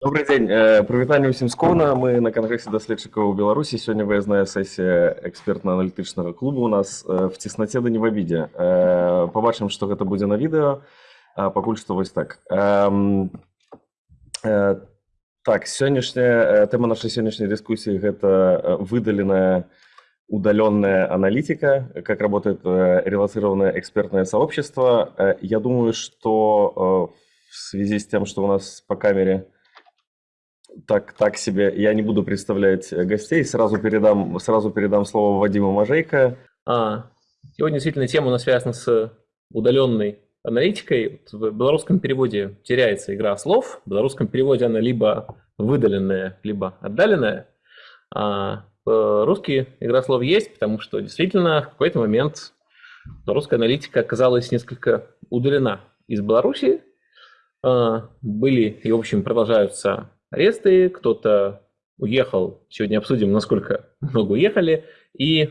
Добрый дзень прывітанне ўсім скона мы на кангрэсе даследчыкаў у беларусі сёння выязная сесія экспертна-аналітычнага клубу у нас э, в цеснаце да не в абідзе э, побачым што гэта будзе на відэо пакуль што вось так э, так сённяшняя тэма нашай сённяшняй дыскусіі гэта выдаленая удаленная аналитика как работает релацированное экспертное сообщество я думаю что в связи с тем что у нас по камере так, так себе. Я не буду представлять э, гостей. Сразу передам, сразу передам слово Вадиму Мажейко. А, сегодня действительно тема у нас связана с удаленной аналитикой. В белорусском переводе теряется игра слов. В белорусском переводе она либо выдаленная, либо отдаленная. А русский игра слов есть, потому что действительно в какой-то момент русская аналитика оказалась несколько удалена из Беларуси. А, были и, в общем, продолжаются аресты, кто-то уехал. Сегодня обсудим, насколько много уехали. И э,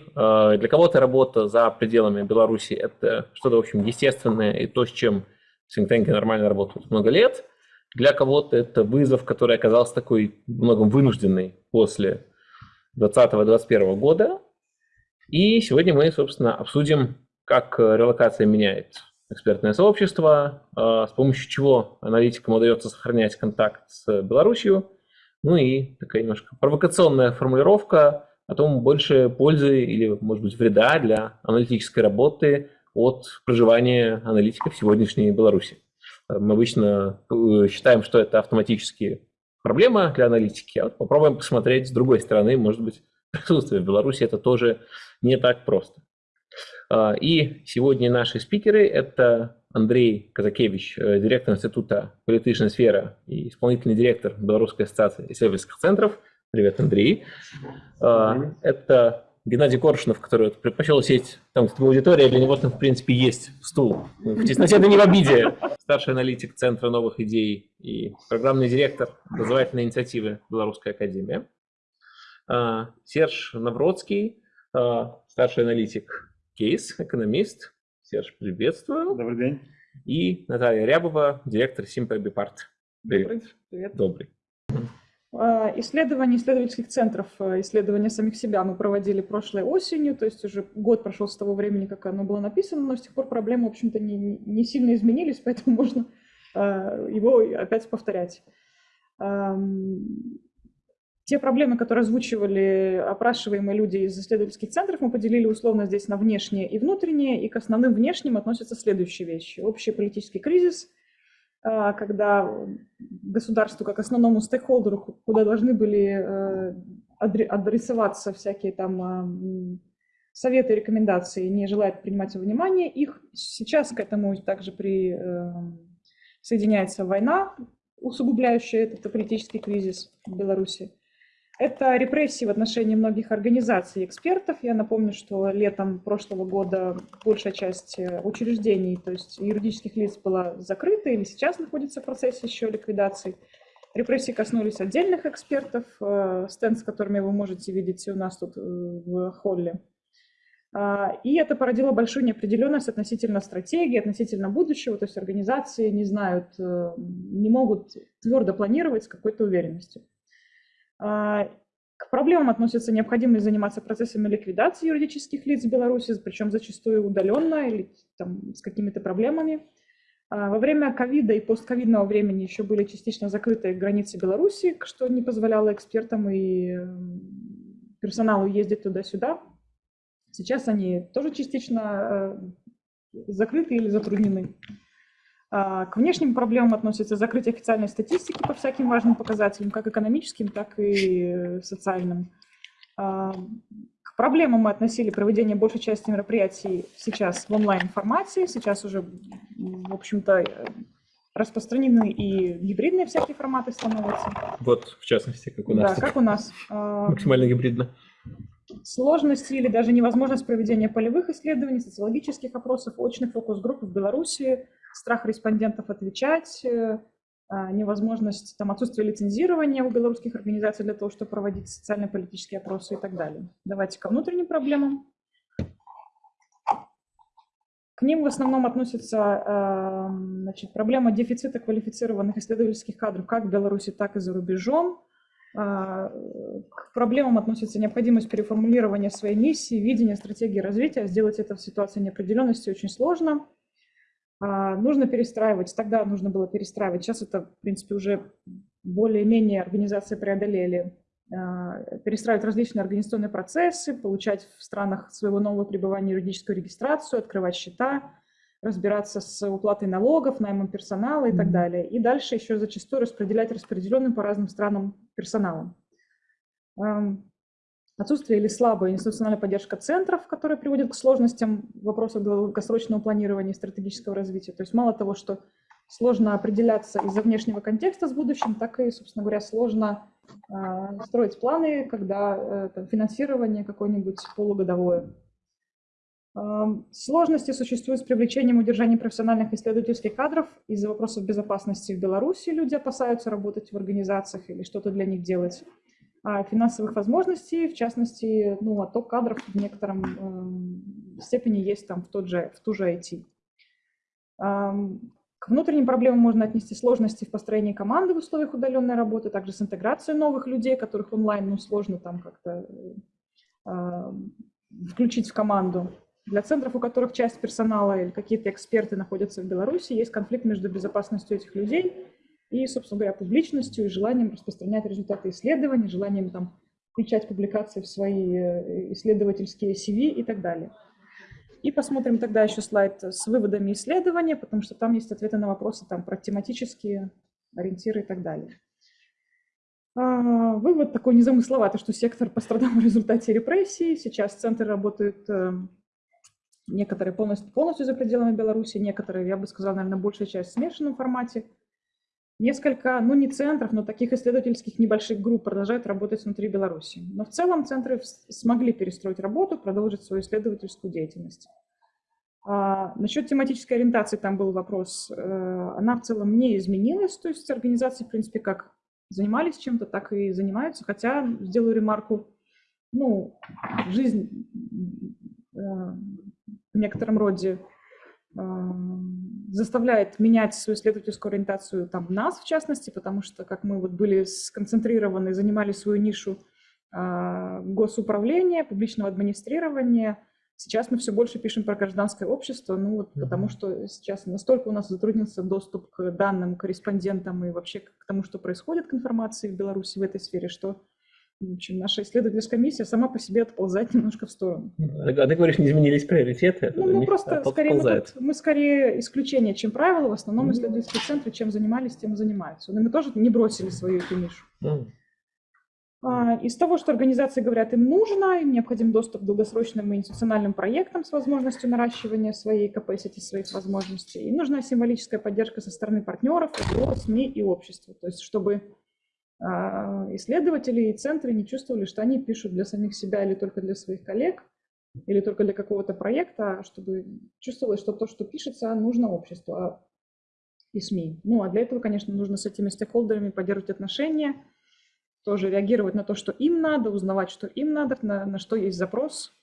для кого-то работа за пределами Беларуси – это что-то, в общем, естественное и то, с чем синктенки нормально работают много лет. Для кого-то это вызов, который оказался такой многом вынужденный после 2020-2021 года. И сегодня мы, собственно, обсудим, как релокация меняет экспертное сообщество, а, с помощью чего аналитикам удается сохранять контакт с Беларусью. Ну и такая немножко провокационная формулировка о том, больше пользы или, может быть, вреда для аналитической работы от проживания аналитиков в сегодняшней Беларуси. Мы обычно э, считаем, что это автоматически проблема для аналитики, а вот попробуем посмотреть с другой стороны, может быть, присутствие в Беларуси это тоже не так просто. А, и сегодня наши спикеры – это Андрей Казакевич, э, директор Института политической сферы и исполнительный директор Белорусской ассоциации исследовательских центров. Привет, Андрей. А, это Геннадий Коршунов, который предпочел сесть там, где аудитория, для него там, в принципе, есть стул. В тесноте, да не в обиде. Старший аналитик Центра новых идей и программный директор образовательной инициативы Белорусская академия. А, Серж Навродский, старший аналитик Кейс, экономист. Серж, приветствую. Добрый день. И Наталья Рябова, директор Симпа Бипарт. Привет. Привет. Добрый. А, исследование исследовательских центров, а, исследование самих себя мы проводили прошлой осенью, то есть уже год прошел с того времени, как оно было написано, но с тех пор проблемы, в общем-то, не, не сильно изменились, поэтому можно а, его опять повторять. Те проблемы, которые озвучивали опрашиваемые люди из исследовательских центров, мы поделили условно здесь на внешние и внутренние, и к основным внешним относятся следующие вещи. Общий политический кризис, а, когда государству как основному стейкхолдеру, куда должны были э, адресоваться всякие там а, советы и рекомендации, не желает принимать во внимание их. Сейчас к этому также при, э, соединяется война, усугубляющая этот политический кризис в Беларуси. Это репрессии в отношении многих организаций и экспертов. Я напомню, что летом прошлого года большая часть э, учреждений, то есть юридических лиц была закрыта или сейчас находится в процессе еще ликвидации. Репрессии коснулись отдельных экспертов, э, стенд, с которыми вы можете видеть у нас тут э, в холле. А, и это породило большую неопределенность относительно стратегии, относительно будущего, то есть организации не знают, не могут твердо планировать с какой-то уверенностью. А, к проблемам относится необходимость заниматься процессами ликвидации юридических лиц в Беларуси, причем зачастую удаленно или там, с какими-то проблемами. А, во время ковида и постковидного времени еще были частично закрыты границы Беларуси, что не позволяло экспертам и персоналу ездить туда-сюда. Сейчас они тоже частично э, закрыты или затруднены. А, к внешним проблемам относится закрытие официальной статистики по всяким важным показателям, как экономическим, так и социальным. А, к проблемам мы относили проведение большей части мероприятий сейчас в онлайн-формате. Сейчас уже, в общем-то, распространены и гибридные всякие форматы становятся. Вот, в частности, как у нас. Да, как у нас. А, Максимально гибридно. Сложность или даже невозможность проведения полевых исследований, социологических опросов, очных фокус-групп в Беларуси – страх респондентов отвечать, э, а, невозможность, там, отсутствие лицензирования у белорусских организаций для того, чтобы проводить социально-политические опросы и так далее. Давайте ко внутренним проблемам. К ним в основном относится э, значит, проблема дефицита квалифицированных исследовательских кадров как в Беларуси, так и за рубежом. А, к проблемам относится необходимость переформулирования своей миссии, видения, стратегии развития. Сделать это в ситуации неопределенности очень сложно. А, нужно перестраивать. Тогда нужно было перестраивать. Сейчас это, в принципе, уже более-менее организации преодолели. А, перестраивать различные организационные процессы, получать в странах своего нового пребывания юридическую регистрацию, открывать счета, разбираться с уплатой налогов, наймом персонала и так далее. И дальше еще зачастую распределять распределенным по разным странам персоналом. Отсутствие или слабая институциональная поддержка центров, которая приводит к сложностям в вопросах долгосрочного планирования и стратегического развития. То есть мало того, что сложно определяться из-за внешнего контекста с будущим, так и, собственно говоря, сложно э, строить планы, когда э, там, финансирование какое-нибудь полугодовое. Сложности существуют с привлечением и удержанием профессиональных исследовательских кадров. Из-за вопросов безопасности в Беларуси люди опасаются работать в организациях или что-то для них делать. А финансовых возможностей, в частности, ну, отток кадров в некотором э, степени есть там в, тот же, в ту же IT. Эм, к внутренним проблемам можно отнести сложности в построении команды в условиях удаленной работы, также с интеграцией новых людей, которых онлайн ну, сложно там как-то э, включить в команду. Для центров, у которых часть персонала или какие-то эксперты находятся в Беларуси, есть конфликт между безопасностью этих людей и, собственно говоря, публичностью и желанием распространять результаты исследований, желанием там включать публикации в свои э, исследовательские CV и так далее. И посмотрим тогда еще слайд с выводами исследования, потому что там есть ответы на вопросы там, про тематические ориентиры и так далее. А, вывод такой незамысловатый, что сектор пострадал в результате репрессий. Сейчас центры работают эм, Некоторые полностью, полностью за пределами Беларуси, некоторые, я бы сказала, наверное, большая часть в смешанном формате. Несколько, ну не центров, но таких исследовательских небольших групп продолжают работать внутри Беларуси. Но в целом центры смогли перестроить работу, продолжить свою исследовательскую деятельность. А, насчет тематической ориентации там был вопрос. Э, она в целом не изменилась, то есть организации, в принципе, как занимались чем-то, так и занимаются. Хотя, сделаю ремарку, ну, жизнь э, в некотором роде заставляет менять свою исследовательскую ориентацию там нас, в частности, потому что, как мы вот были сконцентрированы, занимали свою нишу э, госуправления, публичного администрирования, сейчас мы все больше пишем про гражданское общество, ну вот mm-hmm. потому что сейчас настолько у нас затруднился доступ к данным, корреспондентам и вообще к тому, что происходит к информации в Беларуси в этой сфере, что в общем, наша исследовательская миссия сама по себе отползает немножко в сторону. А ты говоришь, не изменились приоритеты? Ну, мы просто скорее, мы, тут, мы скорее исключение, чем правило. В основном исследовательские центры чем занимались, тем и занимаются. Но мы тоже не бросили свою эту нишу. А, из того, что организации говорят, им нужно, им необходим доступ к долгосрочным и институциональным проектам с возможностью наращивания своей capacity, своих возможностей. Им нужна символическая поддержка со стороны партнеров, СМИ и общества. То есть, чтобы исследователи и центры не чувствовали, что они пишут для самих себя или только для своих коллег, или только для какого-то проекта, а чтобы чувствовалось, что то, что пишется, нужно обществу а и СМИ. Ну, а для этого, конечно, нужно с этими стейкхолдерами поддерживать отношения, тоже реагировать на то, что им надо, узнавать, что им надо, на, на что есть запрос,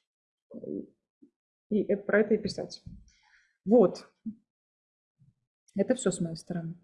и это, про это и писать. Вот. Это все с моей стороны.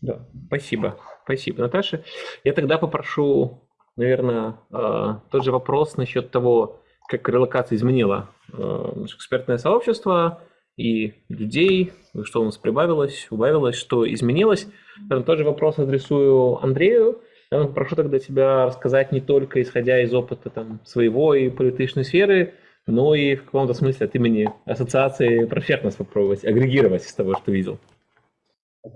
Да, спасибо. Спасибо, Наташа. Я тогда попрошу, наверное, э, тот же вопрос насчет того, как релокация изменила э, наше экспертное сообщество и людей, что у нас прибавилось, убавилось, что изменилось. Наверное, тот же вопрос адресую Андрею. Я прошу тогда тебя рассказать не только исходя из опыта там, своего и политической сферы, но и в каком-то смысле от имени ассоциации профернос попробовать агрегировать из того, что видел. От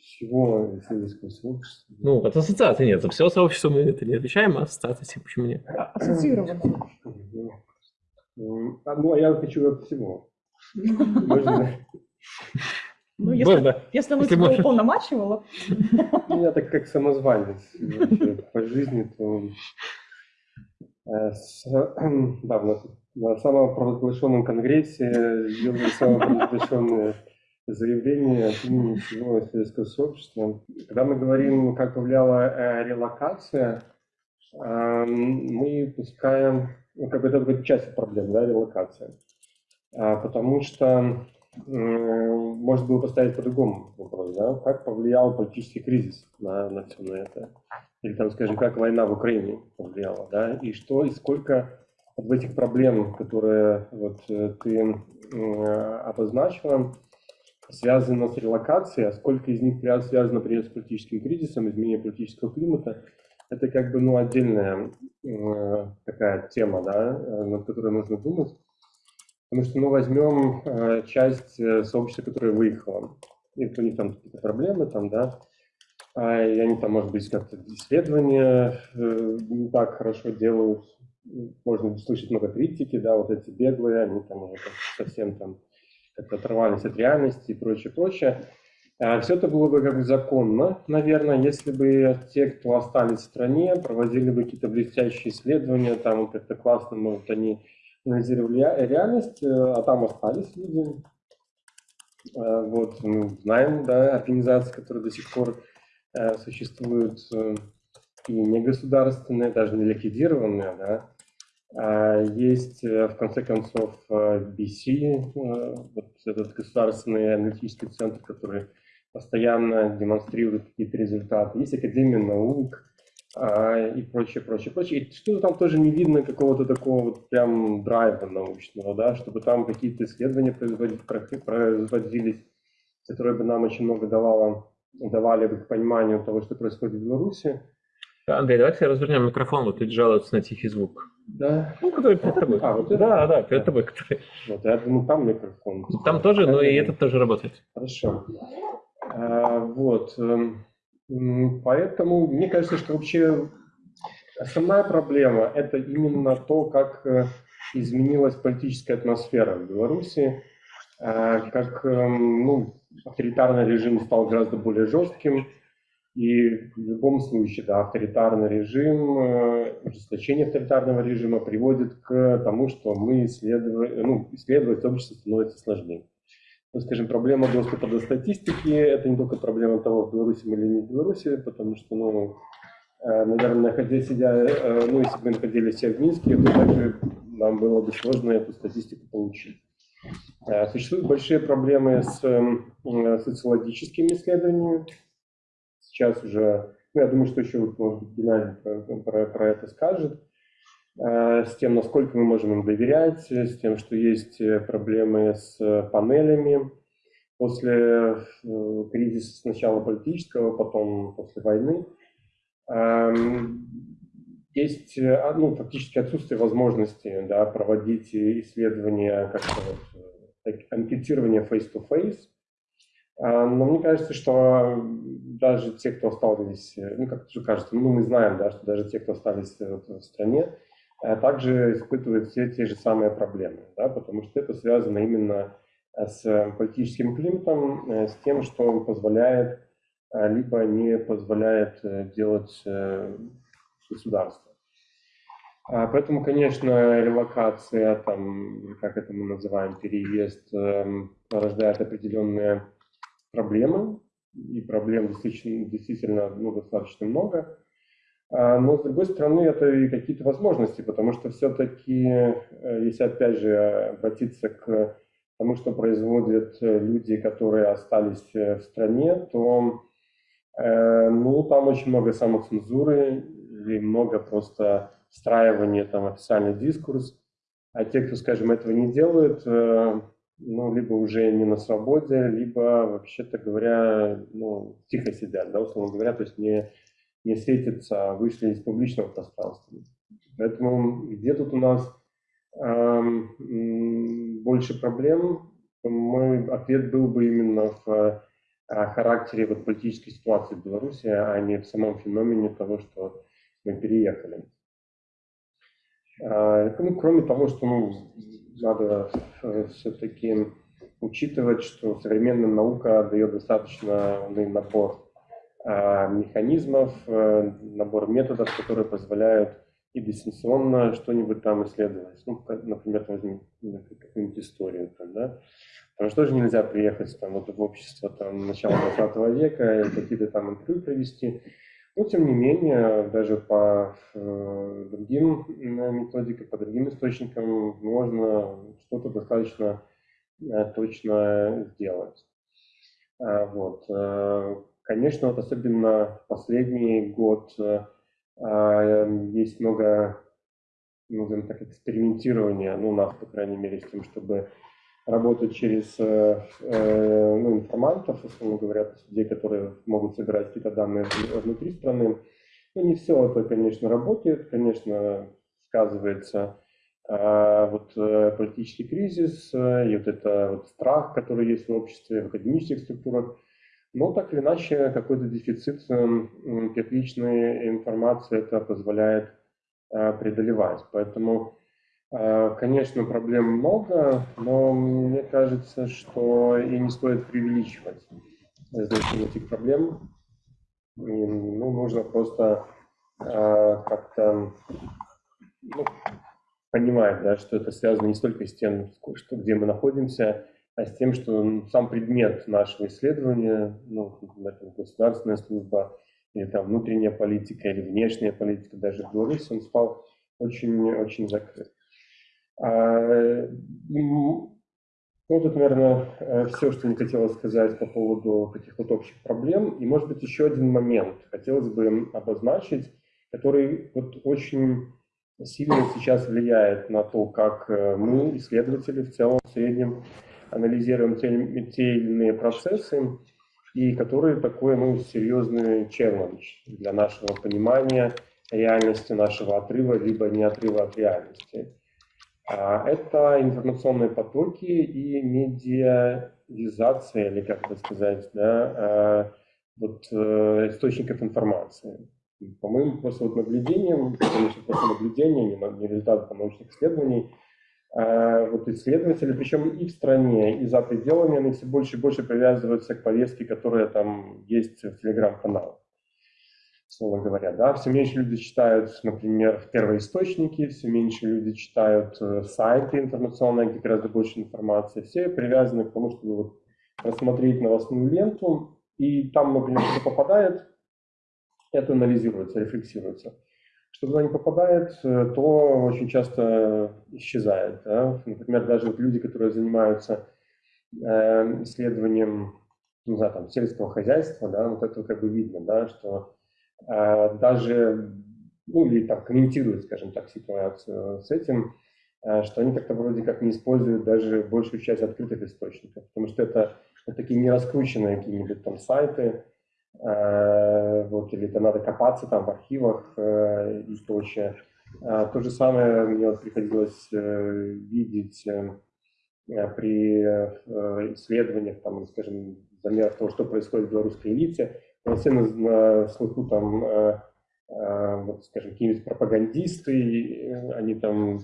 всего исследовательского сообщества? Ну, от ассоциации нет. За все сообщество мы это не отвечаем, а ассоциация почему нет? Ассоциированно. А, ну, а я хочу от всего. Можно? Ну, если, Можно. если вы тебя уполномачивала. Ну, я так как самозванец по жизни, то э, да, на, на самопровозглашенном конгрессе сделали самопровозглашенные заявление от имени всего исследовательского сообщества. Когда мы говорим, как повлияла э, релокация, э, мы пускаем, ну, как бы это часть проблем, да, релокация. А, потому что может было поставить по-другому вопрос, да? Как повлиял политический кризис на, на все на это? Или там, скажем, как война в Украине повлияла, да? И что, и сколько в этих проблем, которые вот э, ты обозначила, связано с релокацией, а сколько из них связано, например, с политическим кризисом, изменением политического климата, это как бы ну, отдельная э, такая тема, да, э, над которой нужно думать. Потому что, ну, возьмем э, часть э, сообщества, которое выехало. И у них там какие-то проблемы, там, да, а, и они там, может быть, как-то исследования э, не так хорошо делают. Можно слышать много критики, да, вот эти беглые, они там уже совсем там как-то оторвались от реальности и прочее, прочее. А, Все это было бы как бы законно, наверное, если бы те, кто остались в стране, проводили бы какие-то блестящие исследования, там как-то классно, может, они анализировали реальность, э, а там остались люди. А, вот, мы знаем, да, организации, которые до сих пор э, существуют, э, и негосударственные, даже не ликвидированные, да, есть, в конце концов, BC, вот этот государственный аналитический центр, который постоянно демонстрирует какие-то результаты. Есть Академия наук, а, и прочее, прочее, прочее. И что-то там тоже не видно какого-то такого вот прям драйва научного, да, чтобы там какие-то исследования производились, которые бы нам очень много давало, давали бы к пониманию того, что происходит в Беларуси. Андрей, давайте развернем микрофон, вот тут жалуются на тихий звук. Да. Ну, который перед тобой. А, вот это? Да, да, перед тобой. Который... Вот, я думаю, там микрофон. Там тоже, но и этот тоже работает. Хорошо. А, вот. Эм, Поэтому мне кажется, что вообще основная проблема – это именно то, как э, изменилась политическая атмосфера в Беларуси, э, как эм, ну, авторитарный режим стал гораздо более жестким, и в любом случае, да, авторитарный режим, э, ужесточение авторитарного режима приводит к тому, что мы исследовать, ну, исследовать общество становится сложнее ну, скажем, проблема доступа до статистики – это не только проблема того, в Беларуси или не в Беларуси, потому что, ну, э, наверное, находясь, сидя, э, ну, если бы мы находились все в Минске, то также нам было бы сложно эту статистику получить. Существуют большие проблемы с социологическими исследованиями. Сейчас уже, ну, я думаю, что еще, может быть, Геннадий про, про, про это скажет. Э, с тем, насколько мы можем им доверять, с тем, что есть э, проблемы с панелями. После э, кризиса сначала политического, потом после войны, эм, есть ну, фактически отсутствие возможности да, проводить исследования, как вот, анкетирование face-to-face. Но мне кажется, что даже те, кто остались, ну, как же кажется, ну, мы знаем, да, что даже те, кто остались в стране, а также испытывают все те же самые проблемы, да, потому что это связано именно э, с политическим климатом, э, с тем, что позволяет, э, либо не позволяет делать государство. А поэтому, конечно, релокация, там, как это мы называем, переезд, порождает определенные проблемы, и проблем действительно, действительно ну, достаточно много. А, но, с другой стороны, это и какие-то возможности, потому что все-таки, э, если опять же обратиться к тому, что производят э, люди, которые остались э, в стране, то ну, там очень много самоцензуры и много просто встраивания там, официальный дискурс. А те, кто, скажем, этого не делают, ну, либо уже не на свободе, либо, вообще-то говоря, ну, тихо сидят, да, условно говоря, то есть не не светится, вышли из публичного пространства. Поэтому где тут у нас эм, больше проблем, мой ответ был бы именно в э, характере вот, политической ситуации в Беларуси, а не в самом феномене того, что мы переехали. Э, ну, кроме того, что ну, надо э, все-таки учитывать, что современная наука дает достаточно набор а, механизмов, э, набор методов, которые позволяют и дистанционно что-нибудь там исследовать. Ну, например, возьмем какую-нибудь историю. Там, да? Потому что тоже нельзя приехать там, вот, в общество там, начала 20 века какие-то там интервью провести. Но, тем не менее, даже по э, другим методикам, по другим источникам можно что-то достаточно точно сделать. Вот. Конечно, вот особенно последний год есть много, назовем так, экспериментирования, ну, у нас, по крайней мере, с тем, чтобы работать через э, э, ну, информантов, условно говоря, людей, которые могут собирать какие-то данные внутри страны. Ну, не все это, конечно, работает, конечно, сказывается э, вот политический кризис и вот это вот страх, который есть в обществе, в академических структурах. Но так или иначе, какой-то дефицит первичной информации это позволяет преодолевать. Поэтому а, конечно, проблем много, но мне кажется, что и не стоит преувеличивать значение этих проблем. И, ну, нужно просто э, как-то ну, понимать, да, что это связано не столько с тем, что, где мы находимся, а с тем, что сам предмет нашего исследования, ну, например, государственная служба, или там внутренняя политика, или внешняя политика, даже в Беларуси, он стал очень-очень закрыт. А, вот это, наверное, э, все, что мне хотелось сказать по поводу таких вот общих проблем. И, может быть, еще один момент хотелось бы обозначить, который вот очень сильно сейчас влияет на то, как э, мы, исследователи, в целом, в среднем, анализируем те, те или иные процессы, и который такой ну, серьезный челлендж для нашего понимания реальности, нашего отрыва, либо не отрыва от реальности. А, это информационные потоки и медиализация, или как это сказать, да, а, вот, э, источников информации. По моим просто вот наблюдениям, конечно, просто наблюдения, не, не результаты научных исследований, а, вот исследователи, причем и в стране, и за пределами, они все больше и больше привязываются к повестке, которая там есть в телеграм-каналах словно говоря. Да? Все меньше люди читают, например, первоисточники, все меньше люди читают э, сайты информационные, где гораздо больше информации. Все привязаны к тому, чтобы вот рассмотреть новостную ленту, и там, например, что попадает, это анализируется, рефлексируется. Что туда не попадает, э, то очень часто исчезает. Да? Например, даже вот люди, которые занимаются э, исследованием не знаю, там, сельского хозяйства, да, вот это как бы видно, да, что даже, ну или там комментируют, скажем так, ситуацию с этим, а, что они как-то вроде как не используют даже большую часть открытых источников, потому что это, это такие не раскрученные какие-нибудь там сайты, а, вот, или это надо копаться там в архивах и прочее. То же самое мне вот приходилось э, видеть э, при э, исследованиях, там, скажем, замерах того, что происходит в белорусской элите, все на, слуху там, э, э, вот, скажем, какие-нибудь пропагандисты, они там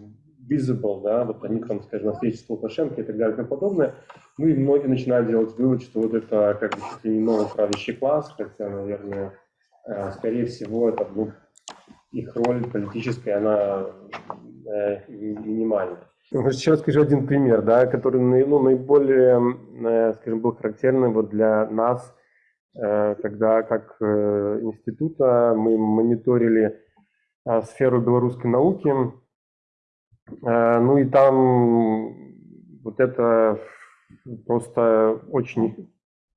visible, да, вот они там, скажем, на встрече с Лукашенко и так далее и тому подобное. Ну и многие начинают делать вывод, что вот это как бы чуть не новый правящий класс, хотя, наверное, э, скорее всего, это ну, их роль политическая, она э, минимальна. Сейчас скажу один пример, да, который ну, наиболее, э, скажем, был характерным вот для нас, Э, когда как э, института мы мониторили э, сферу белорусской науки. Ну и там вот это просто очень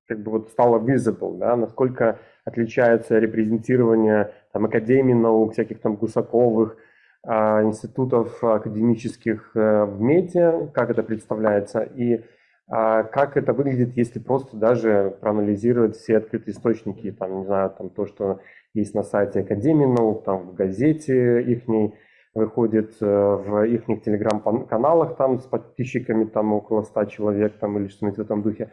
как бы вот стало visible, да, насколько отличается репрезентирование там, Академии наук, всяких там Гусаковых, институтов академических в МЕТе, как это представляется, и а как это выглядит, если просто даже проанализировать все открытые источники, там, не знаю, там то, что есть на сайте Академии наук, там в газете их выходит, э, в их телеграм-каналах там с подписчиками там около 100 человек там или что-нибудь в этом духе.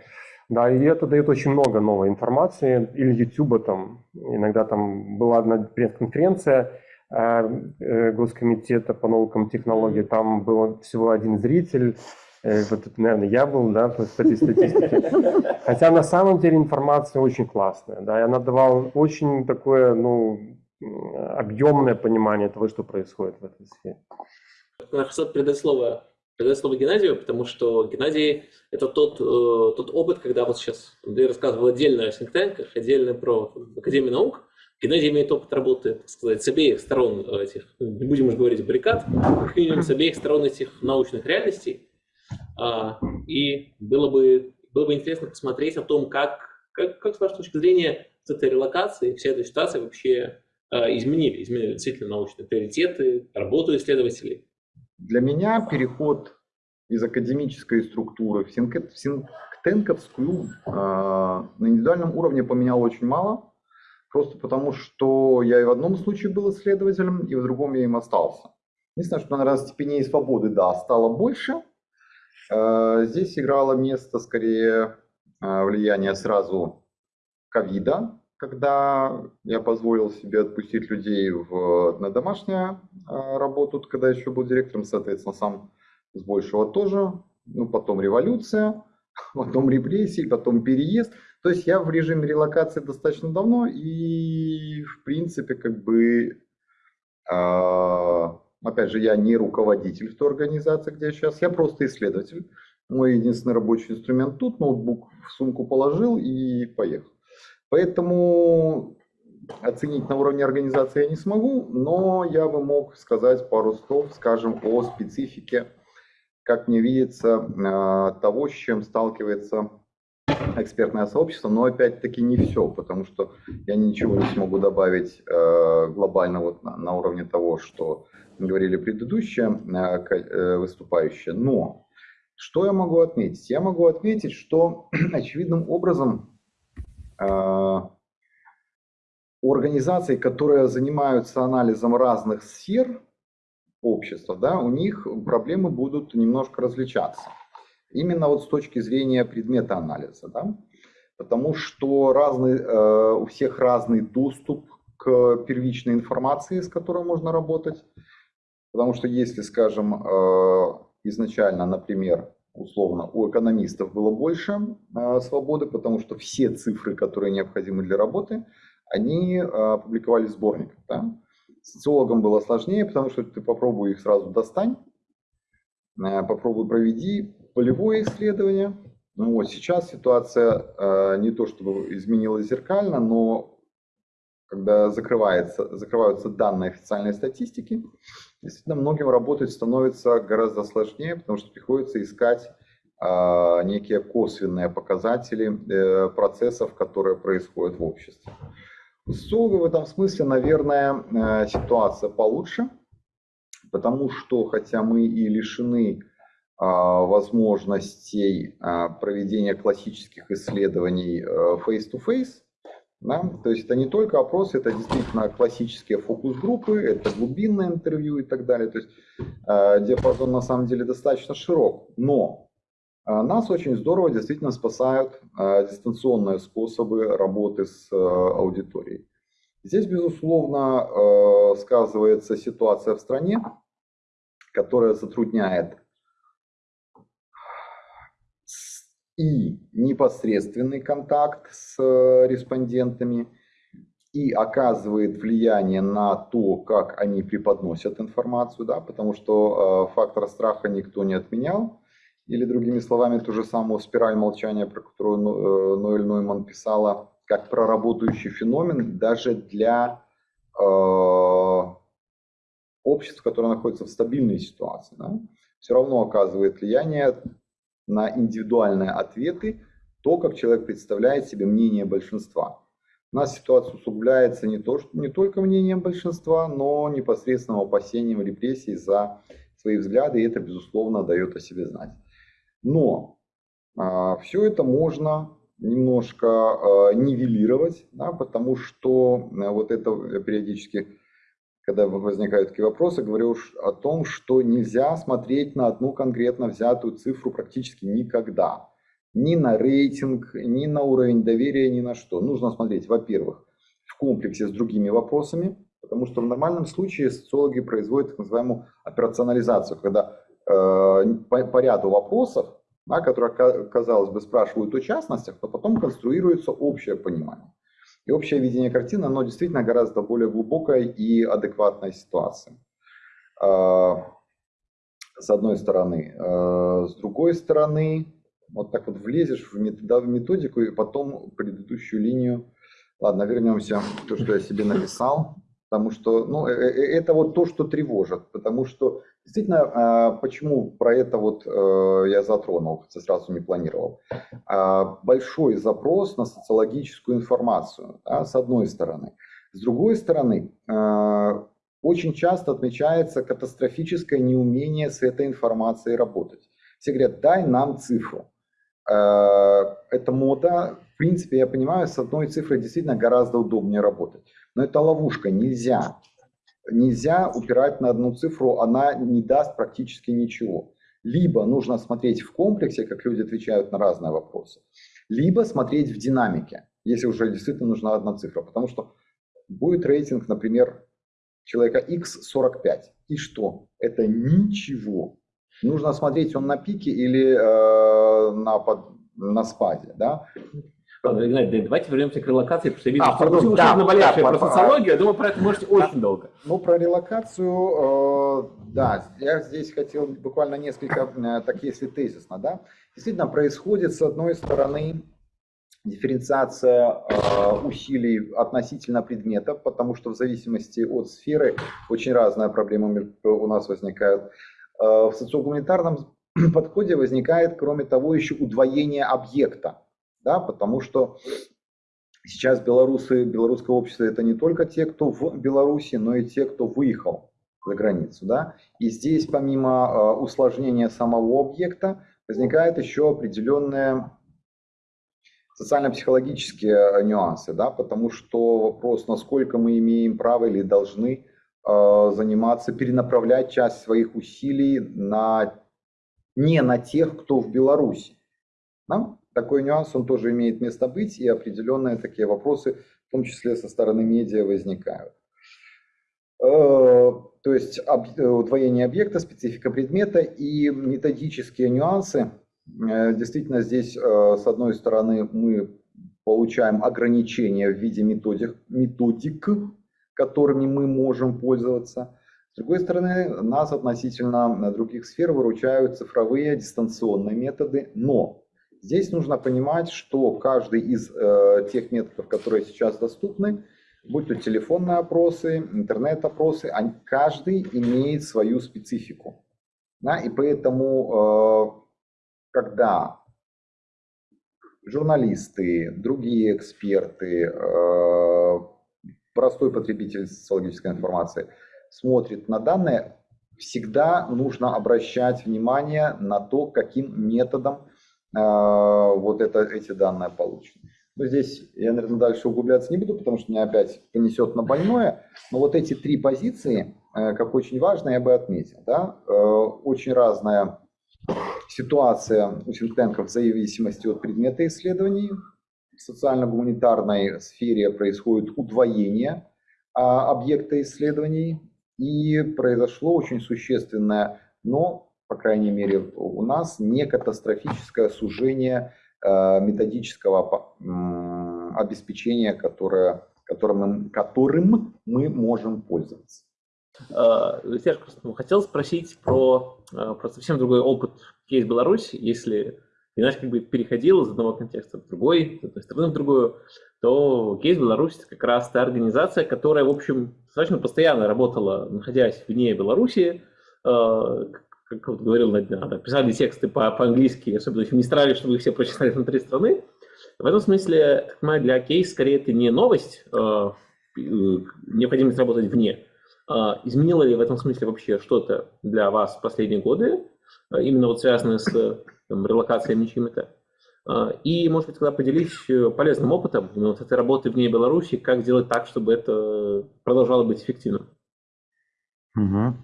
Да, и это дает очень много новой информации. Или YouTube там, иногда там была одна пресс-конференция э, э, Госкомитета по наукам и технологиям, там был всего один зритель, вот это, наверное, я был, да, по, этой статистике. Хотя на самом деле информация очень классная, да, и она давала очень такое, ну, объемное понимание того, что происходит в этой сфере. Хорошо передать слово, передать слово Геннадию, потому что Геннадий – это тот, э, тот опыт, когда вот сейчас Андрей рассказывал отдельно о синктенках, отдельно про Академию наук, Геннадий имеет опыт работы, так сказать, с обеих сторон этих, не будем уже говорить баррикад, с обеих сторон этих научных реальностей. А, и было бы, было бы интересно посмотреть о том, как, как, как с вашей точки зрения с этой релокацией, вся эта ситуация вообще а, изменили, изменили действительно научные приоритеты, работу исследователей. Для меня переход из академической структуры в синктенковскую на индивидуальном уровне поменял очень мало, просто потому что я и в одном случае был исследователем, и в другом я им остался. Единственное, что, наверное, степеней свободы, да, стало больше. Э, здесь играло место скорее э, влияние сразу ковида, когда я позволил себе отпустить людей в, на домашнюю э, работу, когда еще был директором, соответственно, сам с большего тоже. Ну, потом революция, потом репрессии, потом переезд. То есть я в режиме релокации достаточно давно и, в принципе, как бы Опять же, я не руководитель в той организации, где я сейчас, я просто исследователь. Мой единственный рабочий инструмент тут, ноутбук в сумку положил и поехал. Поэтому оценить на уровне организации я не смогу, но я бы мог сказать пару слов, скажем, о специфике, как мне видится, э, того, с чем сталкивается экспертное сообщество, но опять-таки не все, потому что я ничего не смогу добавить э, глобально вот на, на уровне того, что говорили предыдущие э, э, выступающие. Но что я могу отметить? Я могу отметить, что очевидным образом э, у организаций, которые занимаются анализом разных сфер общества, да, у них проблемы будут немножко различаться. Именно вот с точки зрения предмета анализа. Да? Потому что разный, у всех разный доступ к первичной информации, с которой можно работать. Потому что если, скажем, э, изначально, например, условно, у экономистов было больше э, свободы, потому что все цифры, которые необходимы для работы, они э, публиковались в сборниках. Да? Социологам было сложнее, потому что ты попробуй их сразу достань, попробуй проведи полевое исследование. Ну вот сейчас ситуация не то чтобы изменилась зеркально, но когда закрываются данные официальной статистики, действительно многим работать становится гораздо сложнее, потому что приходится искать э, некие косвенные показатели э, процессов, которые происходят в обществе. Социолога в этом смысле, наверное, э, ситуация получше, потому что хотя мы и лишены возможностей проведения классических исследований face-to-face, да? То есть это не только опросы, это действительно классические фокус-группы, это глубинное интервью и так далее. То есть э, диапазон на самом деле достаточно широк. Но э, нас очень здорово действительно спасают э, дистанционные способы работы с э, аудиторией. Здесь, безусловно, э, сказывается ситуация в стране, которая затрудняет и непосредственный контакт с э, респондентами, и оказывает влияние на то, как они преподносят информацию, да, потому что э, фактор страха никто не отменял. Или другими словами, ту же самую спираль молчания, про которую э, Ноэль Нойман писала, как про работающий феномен даже для э, обществ, которое находится в стабильной ситуации. Да, все равно оказывает влияние на индивидуальные ответы, то, как человек представляет себе мнение большинства. У нас ситуация усугубляется не, то, что, не только мнением большинства, но непосредственным опасением репрессий за свои взгляды, и это, безусловно, дает о себе знать. Но а, все это можно немножко а, нивелировать, да, потому что а, вот это периодически когда возникают такие вопросы, говорю о том, что нельзя смотреть на одну конкретно взятую цифру практически никогда. Ни на рейтинг, ни на уровень доверия, ни на что. Нужно смотреть, во-первых, в комплексе с другими вопросами, потому что в нормальном случае социологи производят так называемую операционализацию, когда э, по, по ряду вопросов, да, которые, казалось бы, спрашивают о частностях, но потом конструируется общее понимание. И общее видение картины, оно действительно гораздо более глубокая и адекватная ситуация. А, с одной стороны. А, с другой стороны, вот так вот влезешь в методику и потом предыдущую линию. Ладно, вернемся к тому, что я себе написал, Потому что ну, э, э, это вот то, что тревожит. Потому что действительно, а, почему про это вот э, я затронул, хотя сразу не планировал. А, большой запрос на социологическую информацию, да, с одной стороны. С другой стороны, а, очень часто отмечается катастрофическое неумение с этой информацией работать. Все говорят, дай нам цифру. Это мода. В принципе, я понимаю, с одной цифрой действительно гораздо удобнее работать. Но это ловушка, нельзя. Нельзя упирать на одну цифру, она не даст практически ничего. Либо нужно смотреть в комплексе, как люди отвечают на разные вопросы, либо смотреть в динамике, если уже действительно нужна одна цифра. Потому что будет рейтинг, например, человека X45. И что? Это ничего. Нужно смотреть, он на пике или э, на, под, на спаде. Да? Геннадий, давайте вернемся к релокации, потому что я вижу, А, что пардон, да, наболевшие да, про социологию, я думаю, про это можете очень долго. Ну, про релокацию, э, да, я здесь хотел буквально несколько, э, так если тезисно, да. Действительно, происходит, с одной стороны, дифференциация э, усилий относительно предметов, потому что в зависимости от сферы очень разные проблемы у нас возникают. Э, в социогуманитарном подходе возникает, кроме того, еще удвоение объекта, да, потому что Сейчас белорусы, белорусское общество это не только те, кто в Беларуси, но и те, кто выехал за границу. Да? И здесь помимо э, усложнения самого объекта возникают еще определенные социально-психологические э, нюансы, да? потому что вопрос, насколько мы имеем право или должны э, заниматься, перенаправлять часть своих усилий на, не на тех, кто в Беларуси. Да? Такой нюанс, он тоже имеет место быть, и определенные такие вопросы, в том числе со стороны медиа, возникают. Э, То есть э, удвоение объекта, специфика предмета и методические нюансы. Э, Действительно, здесь, с одной стороны, мы получаем ограничения в виде методик, методик, которыми мы можем пользоваться. С другой стороны, нас относительно других сфер выручают цифровые дистанционные методы, но Здесь нужно понимать, что каждый из э, тех методов, которые сейчас доступны, будь то телефонные опросы, интернет-опросы, каждый имеет свою специфику. Да? И поэтому, э, когда журналисты, другие эксперты, э, простой потребитель социологической информации смотрит на данные, всегда нужно обращать внимание на то, каким методом вот это, эти данные получены. Но здесь я, наверное, дальше углубляться не буду, потому что меня опять понесет на больное. Но вот эти три позиции, э, как очень важно, я бы отметил. Да? Э, Очень разная ситуация у синктенков в зависимости от предмета исследований. В социально-гуманитарной сфере происходит удвоение а, объекта исследований. И произошло очень существенное, но по крайней мере у нас, не катастрофическое сужение э, методического обеспечения, которое, которым, которым мы можем пользоваться. Э, Серж, просто хотел спросить про, э, про совсем другой опыт кейс Беларусь. Если иначе как бы переходил из одного контекста в другой, с одной стороны в другую, то кейс Беларусь это как раз та организация, которая, в общем, достаточно постоянно работала, находясь вне Беларуси, Э, как вот говорил на днях, да, писали тексты по- по-английски, особенно не старались, чтобы их все прочитали внутри страны. В этом смысле, так понимаю, для кейс скорее это не новость, э, э, необходимость работать вне. А Изменило ли в этом смысле вообще что-то для вас в последние годы, э, именно вот связанное с э, там, релокациями чьими-то? А, И, может быть, тогда поделись э, полезным опытом именно вот этой работы вне Беларуси, как сделать так, чтобы это продолжало быть эффективным. Угу.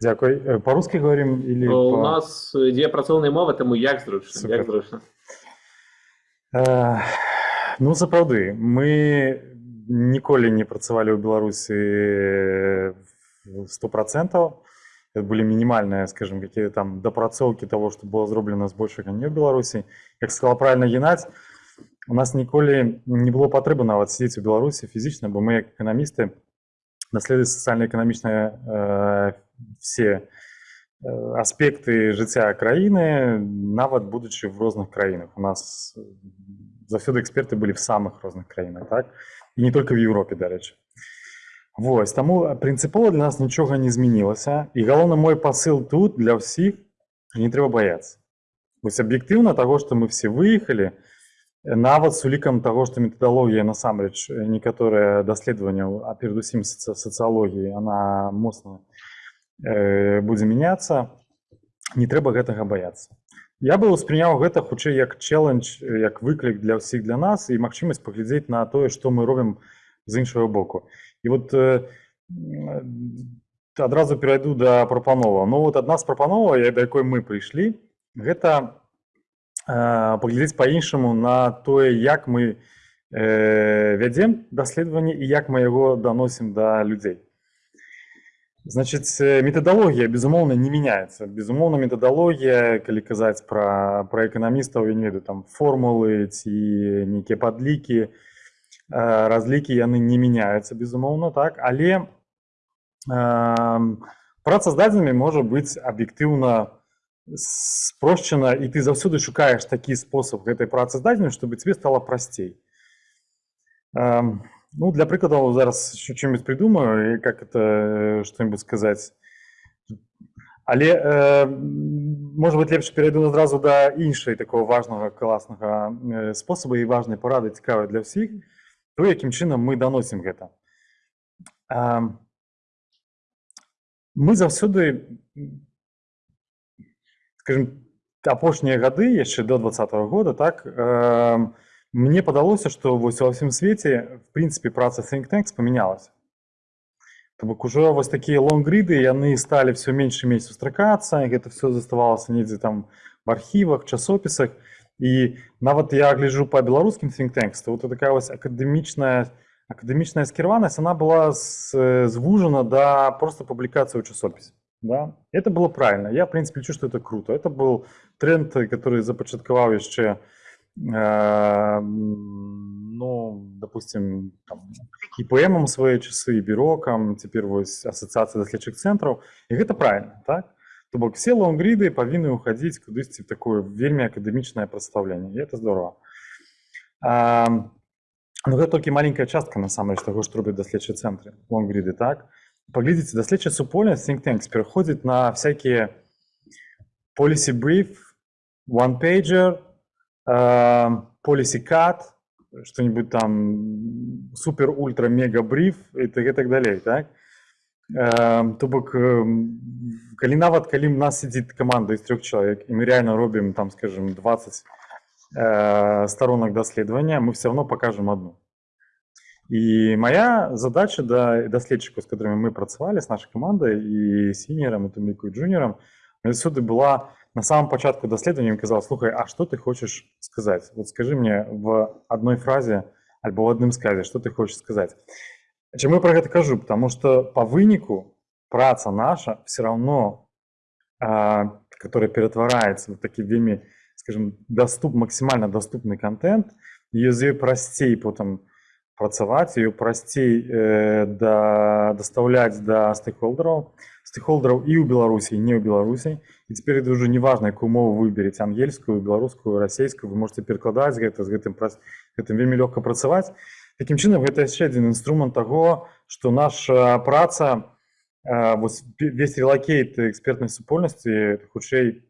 Дякую. Е, По-русски говорим или Э, по... У нас е, две працовные мовы, тому як зручно. Супер. Як зручно. Е, Ну, сапраўды, мы ніколі не працавалі ў Беларусі сто процентаў. Это были минимальные, скажем, какие-то там допрацоўки того, что было зроблена збольшага не ў Беларусі. Як сказала правильно Геннадзь, у нас ніколі не было патрэбы нават сидзець у Беларусі фізічна, бо мы як эканамісты даследуюць сацыяльна-эканамічныя э, все э, аспекты жыцця краіны, нават будучы в розных краінах. У нас э, заўсёды эксперты былі в самых розных краінах, так? І не только в Европе, дарэчы. Вось таму прынцыпова для нас нічога не змянілася і галоўны мой пасыл тут для ўсіх не трэба баяцца вось аб'ектыўна таго што мы все выехалі нават з улікам таго што метадалогія насамрэч некаторыя даследаванняў а перадусім сацыялогіі она моцна э, будзе мяняцца не трэба гэтага баяцца я бы успрыняў гэта хутчэй як челлендж як выклік для ўсіх для нас і магчымасць паглядзець на тое што мы робім з іншага боку і вот э, адразу перайду да прапанова ну вот адна з прапанова да якой мы прыйшлі гэта паглядзець па-іншаму на тое як мы э, вядзем даследаванне і як мы яго даносім да людзей значыць метадалогія безумоўна не мяняецца безумоўна метадалогія калі казаць пра пра эканамістаў я не ведаю там формулы ці нейкія падлікі разлікі яны не мяняюцца безумоўна так але э, праца з дадзенымі можа быць аб'ектыўна спрошчана і ты заўсёды шукаеш такі спосаб гэтай працы здадзеным чтобы тебе стало прасцей ну для прыкладаў зараз что-нибудь придумаю как это что-нибудь сказаць але э, может быть лепш перайду адразу да іншай такого важного класнага э, спосаба і важнай парады цікавай для ўсіх то якім чынам мы даносім гэта мы заўсёды скажем апошнія гады яшчэ до двадцатого года так э, мне падалося что вось ва ўсім свеце в прынцыпе праца think tanks памянялася То бок ужо вось такія лонгрыды яны сталі все менш і менш сустракацца гэта все заставалася недзе там в архівах часопісах і нават я гляжу по беларускім think tanks то вот такая вось акадэмічная акадэмічная скіраванасць она была звужана да просто публікацыі ў часопісе Да? Это было правильно. Я, в принципе, лечу, что это круто. Это был тренд, который започатковал еще, э, ну, допустим, там, ИПМом свои часы, и бюроком, теперь вот ассоциация доследчих центров. И это правильно, так? То бок все лонгриды повинны уходить кудысьці в такое вельмі акадэмічнае прадстаўленне і это здорово а, но гэта толькі маленькая частка насамрэч таго што робяць даследчыя цэнтры лонгриды так Поглядите, доследчая супольность Think Tanks переходит на всякие policy brief, one pager, э, policy cut, что-нибудь там супер ультра мега бриф и так, и так далее, так? Э, то бок э, нават калі у нас сидит команда из трех человек и мы реально робим там скажем 20 э, сторонок доследования мы все равно покажем одну И моя задача да даследчыкаў, з которыми мы працавалі з нашай камандай і сінерам і тым ліку джуніорам сюды была на самом пачатку даследавання казала слухай а что ты хочешь сказать вот скажи мне в одной фразе альбо в адным сказе что ты хочешь сказать чаму я про гэта кажу потому что по выніку праца наша все равно а, которая ператвараецца в такі вельмі скажем доступ максимально доступны контент езы прасцей потым працаваць ее прасцей э, да дастаўляць да стейкхолдераў стейкхолдераў і ў беларусі не ў беларусі і цяпер это уже неважна якую мову выбереце ангельскую беларускую расійскую вы можете перакладаць гэта з гэтым праз гэтым вельмі лёгка працаваць таким чынам гэта яшчэ адзін інструмент таго что наша праца э, весь релакейт экспертнай супольнасці хутчэй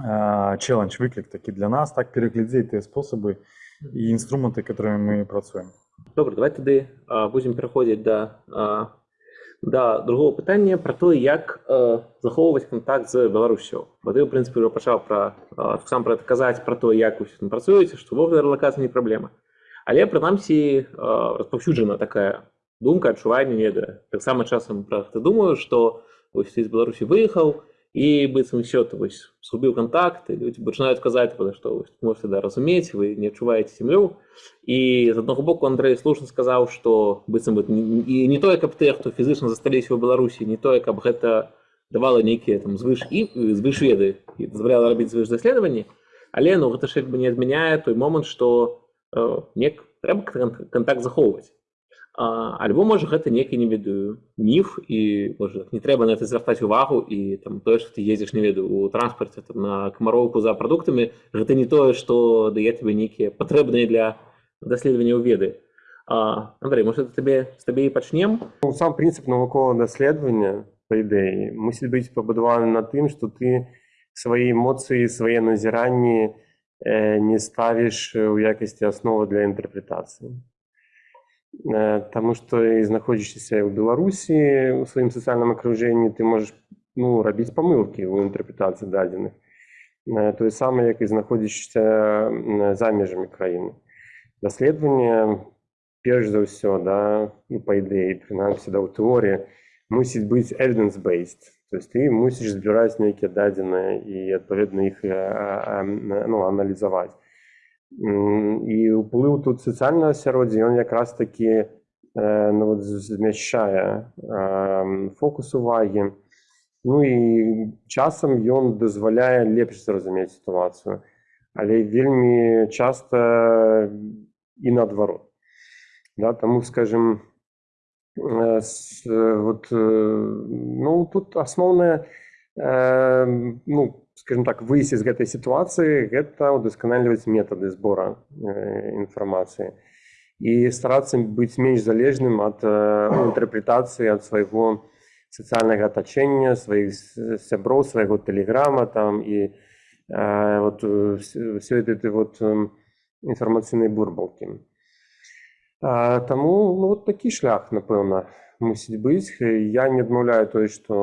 э, челлендж выклік такі для нас так пераглядзець тыя спосабы і інструменты которыми мы працуем Добре, давай тоді а, будемо переходити до, а, до другого питання про те, як а, заховувати контакт з Білоруссю. Бо ти, в принципі, вже почав про, а, сам про казати про те, як ви там працюєте, що вовна релокація не проблема. Але принаймні розповсюджена така думка, адчування, не так само часом про це думаю, що ось ти з Білорусі виїхав, і быццам все ты вось згубіў контакт люди пачынаюць казаць што можете да разумець вы не адчуваеце сям'ю і з аднаго боку Андрей слушна сказаў што быццам і не тое каб ты хто фізычна засталіся ў беларусі не тое каб гэта давала нейкія там звыш і звышведы і дазваляла рабіць звыш даследаванні але ну гэта ж як бы не адмяняе той момант што э, нек трэба контакт захоўваць альбо можа гэта некі не ведаю міф і можа не трэба на это звяртаць увагу і там тое што ты едзеш не ведаю у транспарце там, на камароўку за прадуктамі гэта не тое што дае тебе нейкія патрэбныя для даследавання ў веды А, Андрей, может, это тебе, з тебе і почнем? Ну, Сам принцип наукового дослідження, по ідеї, мусить бути побудований на тим, що ти свої емоції, своє назирання е, не ставиш у якості основи для інтерпретації. Е, Тому що і знаходячися в Білорусі у своєму соціальному окруженні, ти можеш ну, робити помилки у інтерпретації дадених. Е, Той саме, як і знаходячися м, за межами країни. Дослідження перш за все, да, ну, по ідеї, принаймні да, у теорії, мусить бути evidence-based. Тобто ти мусиш збирати які дадені і відповідно їх е, е, ну, аналізувати. М, І вплив тут соціального осереддя, він якраз таки е, ну, от зміщає е, фокус уваги. Ну і часом він дозволяє ліпше зрозуміти ситуацію. Але вельми часто і наоборот. Да, тому, скажем, э, с, э, вот, э, ну, тут основное, э, ну, скажем так, выйсці з гэтай сітуацыі гэта ўдасканальваць метады збора э, інфармацыі і старацца быць менш залежным ад э, інтэрпрэтацыі ад свайго сацыяльнага атачэння сваіх сяброў свайго тэлеграма там і э, вот все этой вот інфармацыйнай бурбалкі А, Таму ну, от такі шлях, напэўна, мусіць быць. Я не адмаўляю тое, што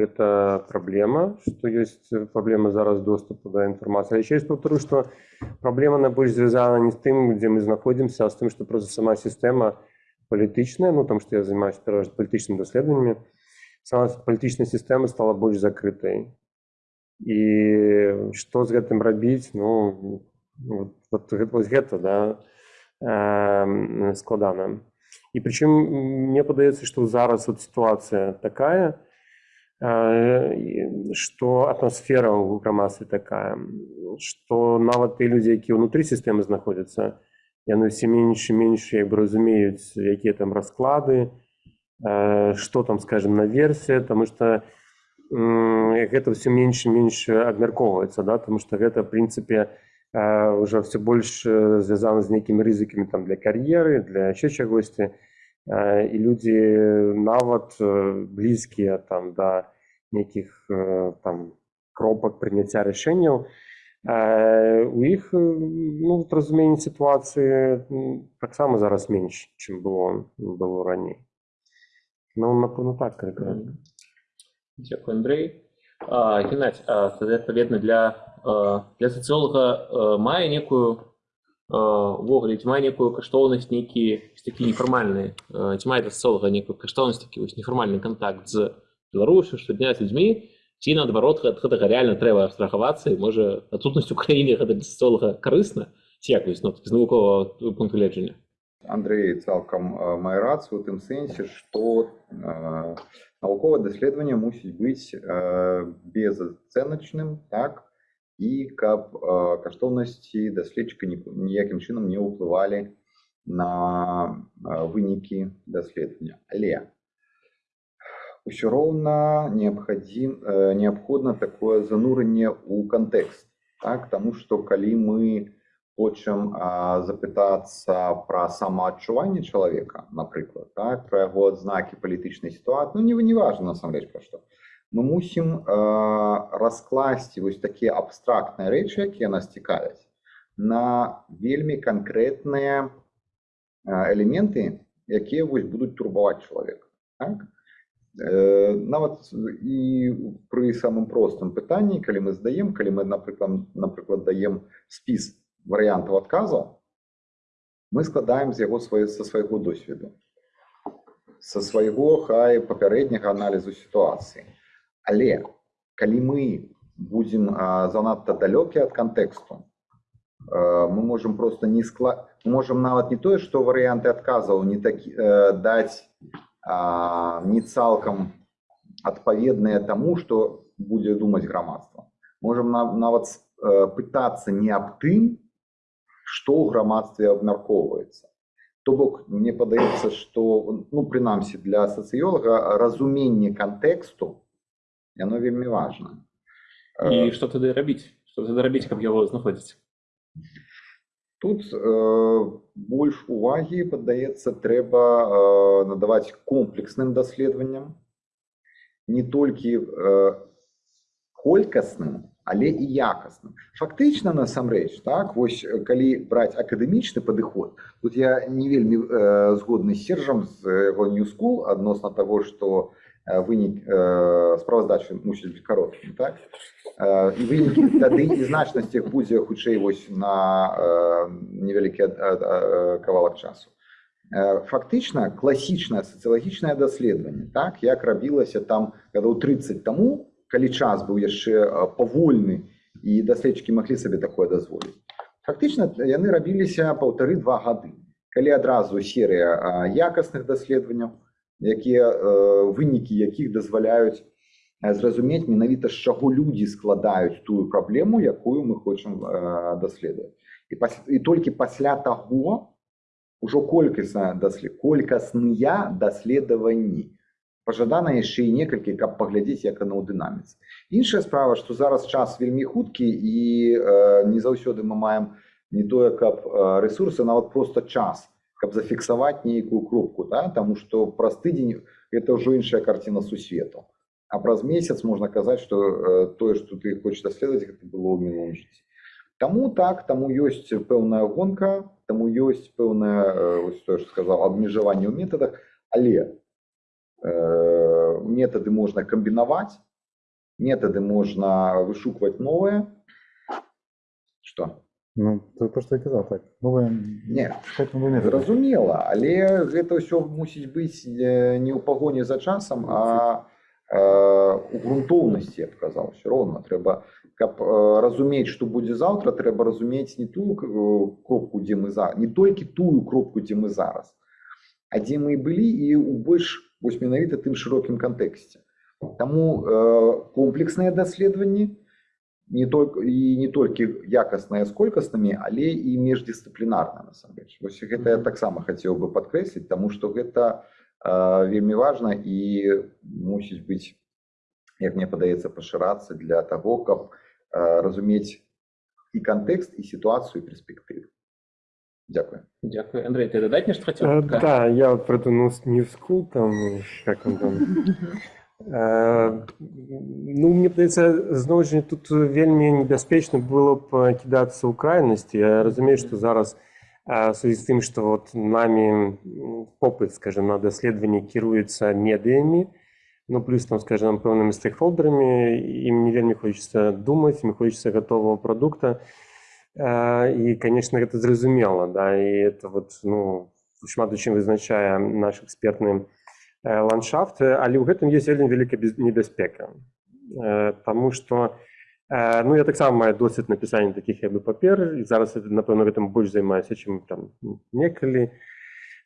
гэта праблема, што ёсць праблема зараз доступу да інфармацыі. Яшчэ раз паўтару, што праблема найбольш звязана не з тым, дзе мы знаходзімся, а з тым, што проста сама сістэма палітычная, ну там што я займаюся пераважна палітычнымі даследаваннямі, сама палітычная сістэма стала больш закрытай. І што з гэтым рабіць, ну вот, вот, гэта- вось гэта, да, эм, складана. І прычым мне падаецца, што зараз вот сітуацыя такая, э, і што атмасфера ў грамадстве такая, што нават тыя людзі, якія ўнутры сістэмы знаходзяцца, яны ўсе менш і менш як бы разумеюць, якія там расклады, э, што там, скажем, наверсе, таму што м, гэта ўсё менш і менш абмяркоўваецца, да, таму што гэта, в прынцыпе, э, уже все больш э, звязана з нейкімі рызыкамі там для кар'еры, для яшчэ чагосьці. Э, І людзі нават э, блізкія там да нейкіх э, там кропак прыняцця рашэнняў, э, у іх э, ну, вот разуменне сітуацыі м, таксама зараз менш, чым было было раней. Ну, напэўна, так карэктна. Дякую, Андрей. А, Геннадь, а, тоді, відповідно, для, а, для соціолога а, має некую увогуле, ці мае некую каштоўнасць нейкі такі нефармальны а, ці мае для социолога некую каштоўнасць такі вось нефармальны контакт з Беларусю штодня з людзьмі ці наадварот ад гэтага реально трэба абстрагавацца і можа адсутнасць у краіне гэта для социолога карысна ці як вось ну, з навуковага пункту гледжання Андрей цалкам э, мае рацыю у тым сэнсе што э, навуковае даследаванне мусіць быць э, безацэначным так і каб э, каштоўнасці даследчыка ні- ніякім чынам не ўплывалі на э, вынікі даследавання але ўсё роўна неабхадзім э, неабходна такое занурэнне ў кантэкст так таму што калі мы хочам а, запытацца пра самаадчуванне чалавека напрыклад так пра яго адзнакі палітычнай сітуацыі ну не не важна насамрэч пра што мы мусім э, раскласці вось такія абстрактныя рэчы якія нас цікавяць на вельмі канкрэтныя э, элементы якія вось будуць турбаваць чалавека так? Э, нават і пры самым простым пытанні калі мы здаем калі мы напрыклад напрыклад даем спіс варыянтаў адказаў мы складаем з яго свае са свайго досведу са свайго хай папярэдняга аналізу сітуацыі але калі мы будзем а, занадта далёкія ад кантэксту э, мы можам просто не скла можам нават не тое што варыянты адказаў не такі э, даць а, не цалкам адпаведныя таму што будзе думаць грамадства можам на- нават э, пытацца не аб тым што ў грамадстве абмяркоўваецца то бок мне падаецца што ну прынамсі для сацыёлага разуменне кантэксту яно вельмі важна і што тады рабіць што тады рабіць каб яго знаходзіць Тут е, більш уваги, подається, треба е, надавати комплексним дослідженням, не тільки е, колькісним, але і якісним. Фактично, насамрэч, так, ось коли брати академічний підход, тут я не вельми е, згодний з Сержем з його New School відносно того, що Э, вынік э, справаздачы мусіць быць кароткі так? Э, і вынікі тады і значнасць іх будзе хутчэй вось на невялікі кавалак часу. Фактычна класічнае сацыялагічнае даследаванне так як рабілася там гадоў 30 таму калі час быў яшчэ павольны і даследчыкі маглі сабе такое дазволіць фактычна яны рабіліся паўтары два гады калі адразу серыя якасных даследаванняў якія вынікі якіх дазваляюць зразумець менавіта з чаго людзі складаюць тую праблему якую мы хочам даследаваць. І, пас... і толькі пасля таго ужо колькасна даслед колькасныя даследаванні. Пажадана яшчэ і некалькі каб паглядзець як анаўдынаміцы іншая справа што зараз час вельмі хуткі і э, не заўсёды мы маем не тое каб ресурсы нават просто час. каб зафіксаваць нейкую кропку, да? таму што праз тыдзень гэта ўжо іншая карціна сусвету. А праз месяц можна казаць, што э, тое, што ты хочаш даследаваць, гэта было ў мінулым жыцці. Таму так, таму ёсць пэўная гонка, таму ёсць пэўнае э, ось тое, што сказаў абмежаванне ў метадах, але э, метады можна камбінаваць, метады можна вышукваць новыя. Што? Ну, це те, що я казав, так. Не. Зразумела, але гэта ўсё мусіць быць не ў пагоні за часам, а у грунтоўнасці, я б казаў, все роўна трэба каб разумець, што будзе заўтра, трэба разумець не тую кропку, дзе мы за не толькі тую кропку, дзе мы зараз, а дзе мы і былі і ў больш вось менавіта тым шырокім кантэксце. Таму э, комплексныя даследаванні не только і не толькі якасныя з колькаснымі, але і міждысцыплінарна насамрэч. Вось гэта я таксама хацеў бы падкрэсліць, таму што гэта э, вельмі важна і мусіць быць, як мне падаецца, пашырацца для таго, каб э, разумець і кантэкст, і сітуацыю, і перспектыву. Дзякую. Дякую. Андрей, ты додать нечто хотел? Э, Пока. Да, я вот про эту New New School, там, как он там. Э, Ну, мне здається, знову ж тут вельмі небяспечна было б кидацца ў крайнасці. Я разумею, што зараз э, в связи з тым, што вот намі м, попыт, скажем, на даследаванні кіруецца медыямі, ну плюс там, скажем, пэўнымі стейкхолдерамі, ім не вельмі хочацца думаць, ім хочацца гатовага прадукта. Э, І, конечно, гэта зразумела, да, і это вот, ну, шмат у чым вызначае наш экспертны э, ландшафт, э, але ў гэтым ёсць вельмі вялікая небяспека. Э, Таму што э, ну я таксама маю досвед напісання такіх як бы папер і зараз напэўна гэтым больш займаюся чым там некалі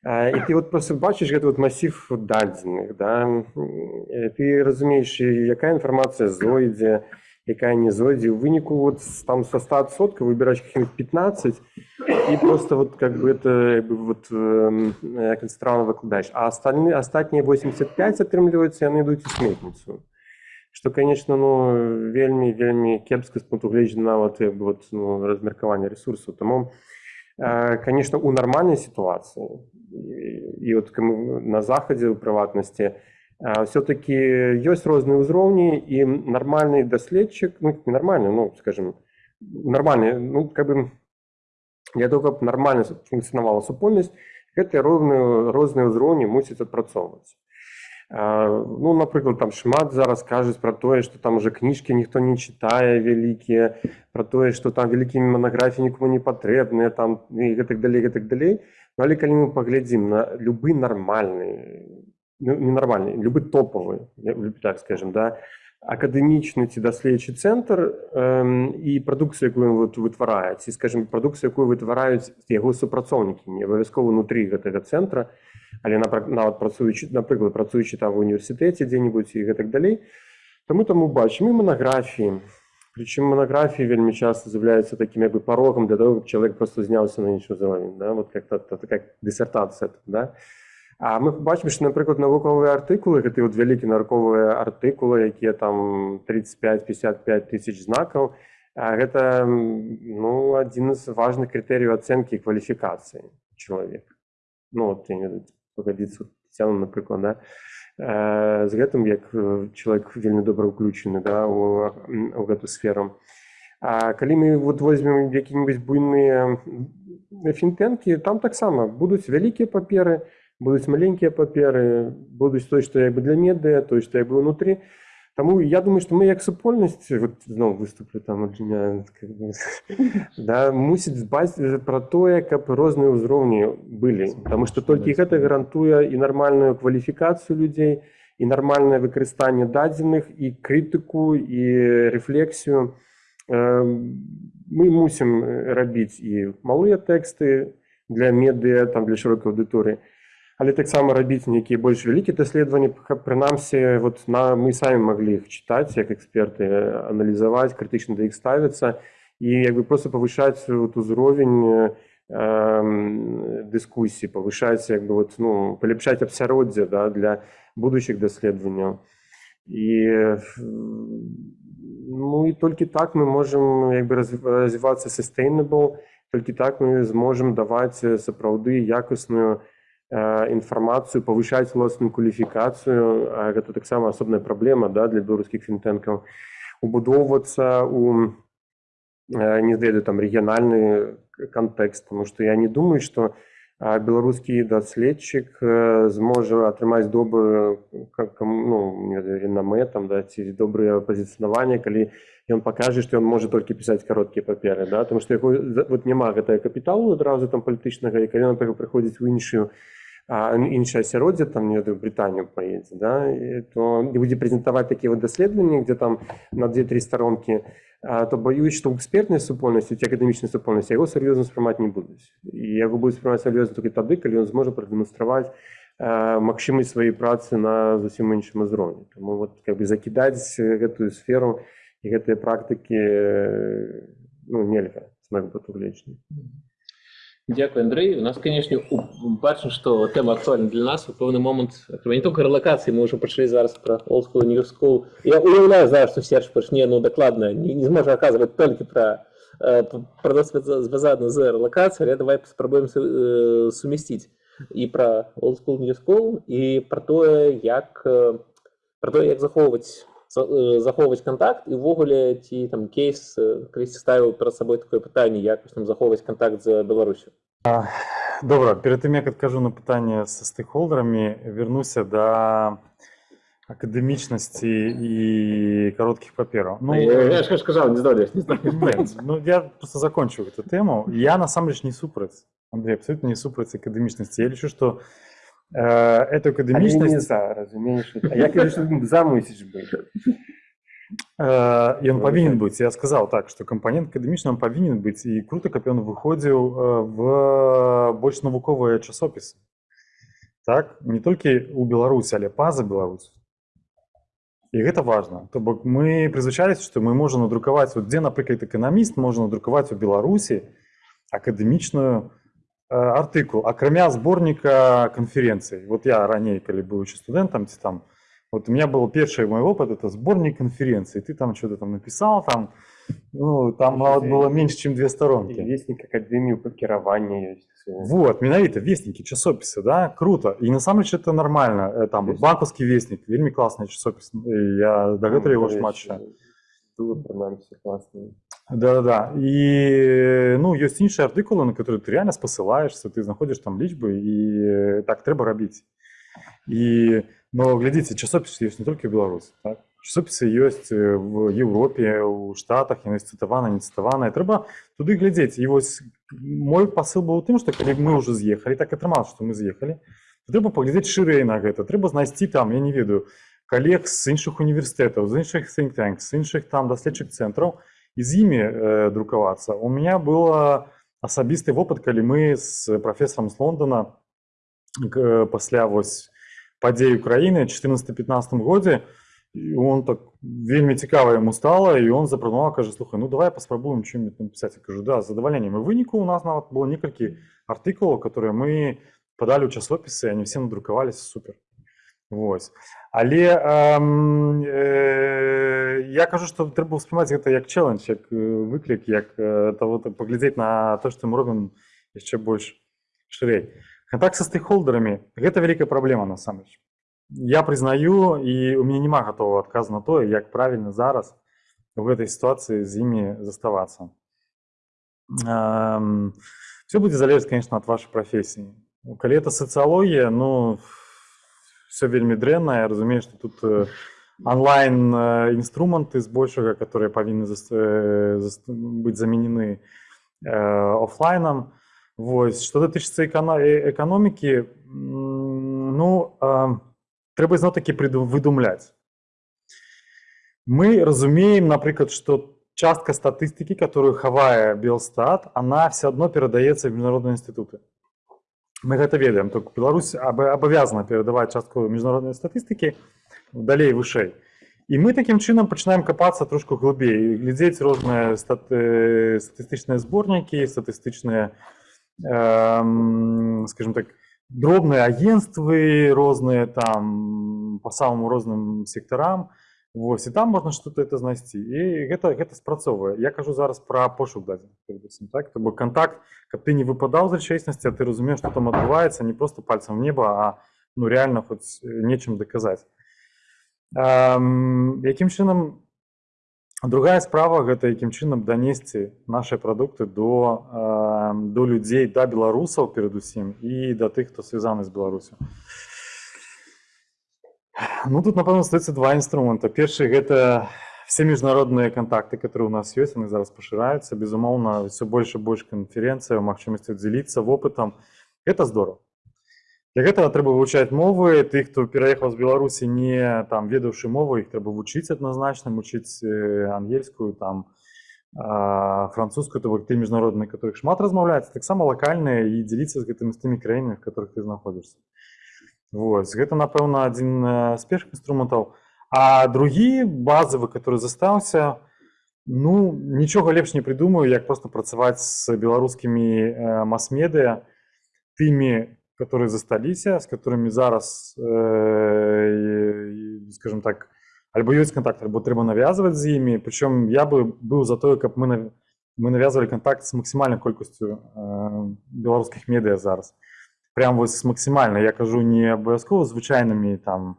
Э, і ты вот просто бачыш гэты вот масів дадзеных да Э, ты разумееш якая інфармацыя зойдзе якая не зойдзе у выніку вот с- там со 100% выбіраць каких-нибудь 15 и просто вот как бы это как бы вот эм, як это странно выкладаешь а остальные остатнія 85 атрымліваюцца яны ідуць у сметніцу что конечно ну вельмі вельмі кепска з пункту гледжання нават як бы вот ну, размеркавання ресурсаў тому э, конечно у нармальнай сітуацыі і, і от кому на захадзе у прыватнасці а, все-таки ёсць розныя ўзроўні і нармальны даследчык ну не нармальны ну скажем нармальны ну как бы для того каб нармальна функцыянавала супольнасць гэтыя роўныя розныя ўзроўні мусяць адпрацоўваць А, ну напрыклад там шмат зараз кажуць пра тое што там уже кніжкі ніхто не чытае вялікія пра тое што там вялікімі манаграфіі нікому не патрэбныя там і гэтак далей гэтак далей Ну, але калі мы паглядзім на любы нармальны ну, не нармальны любы топавы я люблю так скажем да акадэмічны ці даследчы цэнтр эм, і прадукцыю якую вот вытварае ці скажем прадукцыю якую вытвараюць яго супрацоўнікі не абавязкова унутры гэтага цэнтра але напра- нават працуючы напрыклад працуючы там в універсітэце дзе-нибудь і гэтак далей таму таму бачым і манаграфіі прычым манаграфіі вельмі часто з'яўляюцца такім як бы парогам для того каб чалавек просто зняўся на іншы ўзровень да? вот как-то та- такая дысертацыя да? А мы бачым, што, напрыклад, навуковыя артыкулы, гэты вот вялікі навуковыя артыкулы, якія там 35-55 тысяч знакаў, А гэта м, ну, адзін з важных крытэрыяў ацэнкі кваліфікацыі чалавека. Ну, вот, я не ведаю, пагадзіцца Тетяна, напрыклад, да? З гэтым як чалавек вельмі добра ўключены да, у, у гэту сферу. А калі мы вот возьмем які-небудзь буйныя фінтэнкі, там таксама будуць вялікія паперы, будуць маленькія паперы, будуць той, што як бы для медыа, той, што як бы ўнутры. Таму я думаю, што мы як супольнасць вот, зноў выступлю там ад меня, как бы, да, мусіць дбаць пра тое, каб розныя ўзроўні былі. Таму што толькі гэта гарантуе і нармальную кваліфікацыю людзей, і нармальнае выкарыстанне дадзеных, і крытыку, і рэфлексію. Э, Мы мусім рабіць і малыя тэксты для медыа, там для шырокай аўдыторыі, але таксама рабіць нейкія больш вялікія даследаванні, каб прынамсі вот на мы самі маглі іх чытаць як эксперты, аналізаваць, крытычна да іх ставіцца і як бы проста павышаць вот узровень эм, дыскусій, павышаць як бы вот, ну, паляпшаць абсяроддзе да, для будучых даследаванняў. І ну і толькі так мы можам як бы разв- развівацца sustainable, толькі так мы зможам даваць э, сапраўды якасную э, інфармацыю, павышаць уласную кваліфікацыю. Гэта таксама асобная праблема да, для беларускіх фінтэнкаў. Убудоўвацца у э, не ведаю там рэгіянальны кантэкст, тому што я не думаю, што а беларускі даследчык э, зможа атрымаць добрую как ну, ренамэ там да ці добрае пазіцынаванне калі ён пакажа што ён можа толькі пісаць кароткія паперы да тому што яго вот няма гэтага капіталу адразу там палітычнага і калі напрыклад прыходзіць у іншую а, іншае асяроддзе там не ведаю брытанію паедзе да і то не будзе прэзентаваць такія вот даследаванні дзе там на две-тры старонкі то баюсь, што экспертнай супольнасці ці акадэмічнай супольнасці яго сур'ёзна спрымаць не будуць. І яго будуць спрымаць сур'ёзна толькі тады, калі ён зможа прадэманстраваць э, магчымасць сваёй працы на зусім іншым узроўні. Таму вот, как бы, закідаць гэтую сферу і гэтыя практыкі э, ну, нельга з майго гледжання. Дякую, Андрей. У нас, конечно, у- бачимо, що тема актуальна для нас. У певний момент, не тільки релокації, ми вже почали зараз про old school, new school. Я уявляю зараз, що Серж почне, ну, докладно, не, не зможе оказувати тільки про, е, про досвід зв'язаний з релокацією, але давай спробуємо су- е, сумістити і про old school, new school, і про те, як, е, про те, як заховувати за- е, заховувати контакт, і ввогуле ті там кейс, е, колись ставив перед собою таке питання, як ось там заховувати контакт з Білорусю. Добра, перед тым як адкажу на пытанне са стэйкхолдарамі, вернуся да акадэмічнасці і кароткіх папераў. Ну, я, я ж сказал, не знаю, не знаю. Нет, ну я просто закончу эту тему. Я насамрэч не супраць. Андрей, абсолютно не супраць акадэмічнасці. Я лічу, што э, эту Але не акадэмічнасць за, разумееш? А я кажу, што за мусіш быць. Э, Ён Ну, павінен так. быць. Я сказаў так, што кампанент акадэмічны он павінен быць і круто, каб ён выходзіў э, в больш навуковыя часопісы. Так, не толькі ў Беларусі, але па-за Беларусь. І гэта важна. То бок мы прызвычаліся, што мы можам надрукаваць, вот, дзе, напрыклад, эканаміст можа надрукаваць у Беларусі акадэмічную э, артыкул, акрамя зборніка канферэнцый. Вот я раней, калі быў еще студэнтам, ці там вот у меня был первый мой опыт, это сборник конференций. Ты там что-то там написал, там, ну, там вот было меньше, чем две І сторонки. веснік акадэмію па кіраванні ёсць. Вот, менавіта, вестники, часописы, да, круто. И на самом деле это нормально. Э, Там Есть. банковский вестник, вельми классный часопис. И Я до гэтага его шмат читаю. Было прынамсі класна. Да-да-да. И, ну, есть іншыя артыкулы, на которые ты реально спасылаешься, ты знаходишь там лічбы, і э, так трэба рабіць. І, но глядзіце, часопісы ёсць не толькі ў Беларусі, так? Часопісы ёсць э, в Еўропе, у Штатах, яны цытаваны, не цытаваныя. Трэба туды глядзець. І вось мой пасыл быў у тым, што калі мы ўжо з'ехалі, так атрымалася, што мы з'ехалі, то трэба паглядзець шырэй на гэта. Трэба знайсці там, я не ведаю, калег з іншых універсітэтаў, з іншых think tanks, з іншых там даследчых цэнтраў, і з імі э, друкавацца. У меня было асабісты вопыт, калі мы з прафесарам з Лондона к- пасля вось падзей Украіны 14-15 годзе і он так вельмі цікава яму стала і он запрапанаваў кажа слухай ну давай паспрабуем чым напісаць я кажу да з задавальненнем і выніку у нас нават было некалькі артыкулаў которые мы падалі ў часопісы они все надрукаваліся супер Вось. Але эм, э, я кажу, що треба сприймати це як челендж, як е, виклик, як е, того, поглядзець на те, що ми робимо ще більш ширей. Контакт со стейкхолдерами – гэта вялікая праблема насамрэч. Я прызнаю і у мяне няма гатовага адказу на тое, як правільна зараз у гэтай сітуацыі з імі заставацца. Эм, Все будзе залежаць, конечно, ад вашай прафесіі. Калі это сацыялогія, ну все вельмі дрэнна, я разумею, што тут э, онлайн э, інструменты збольшага, которые павінны зас- э, зас- быць заменены э, офлайнам. Вось што датычыцца экана- э, эканомікі, м, ну э, трэба зноў такі прыду- выдумляць. Мы разумеем, напрыклад, што частка статыстыкі, которую хавае Белстат, она все адно перадаецца ў міжнародныя інстытуты. Мы гэта ведаем, только Беларусь аб- абавязана перадаваць частку міжнароднай статыстыкі далей вышэй. І мы такім чынам пачынаем капацца трошку глыбей, глядзець розныя стат... э, статыстычныя зборнікі, статыстычныя, эм, скажем так, дробныя агенствы розныя там по самым розным сектарам. Вось, і там можна что-то это знайсці. І гэта, гэта спрацоўвае. Я кажу зараз пра пошук дадзеных, перадусім, так? То бок кантакт, каб ты не выпадаў з рэчаіснасці, а ты разумееш, што там адбываецца, не просто пальцам в неба, а ну, реально хоць э, нечым даказаць. Ам, якім чынам другая справа гэта якім чынам данесці нашыя прадукты до, ам, до людзей, да беларусаў перадусім і да тых, хто звязаны з Беларусю. Ну тут напэўна стаецца два інструмента. Першы гэта все міжнародныя кантакты, которые у нас ёсць, яны зараз пашыраюцца. Безумоўна, ўсё больш і больш канферэнцыя, магчымасці дзеліцца вопытам. Гэта здорово. Для гэтага трэба вывучаць мовы. Ты, хто пераехаў з Беларусі не там ведаўшы мову, іх трэба вучыць адназначна, вучыць э, ангельскую, там а, французскую, то бок ты міжнародныя, которых шмат размаўляецца, таксама лакальныя і дзеліцца з гэтымі з тымі краінамі, в которых ты знаходзішся. Вось, гэта, напэўна, адзін э, з першых інструментаў. А другі базавы, который застаўся, ну, нічога лепш не прыдумаю, як проста працаваць з беларускімі э, мас-медыа, тымі, которые засталіся, з которымі зараз, э, і, скажем так, альбо ёсць контакт, альбо трэба навязваць з імі. Прычым я бы быў за тое, каб мы, нав- мы навязвалі контакт з максімальнай колькасцю э, беларускіх медыа зараз прям вось максімальна я кажу не абавязкова звычайнымі там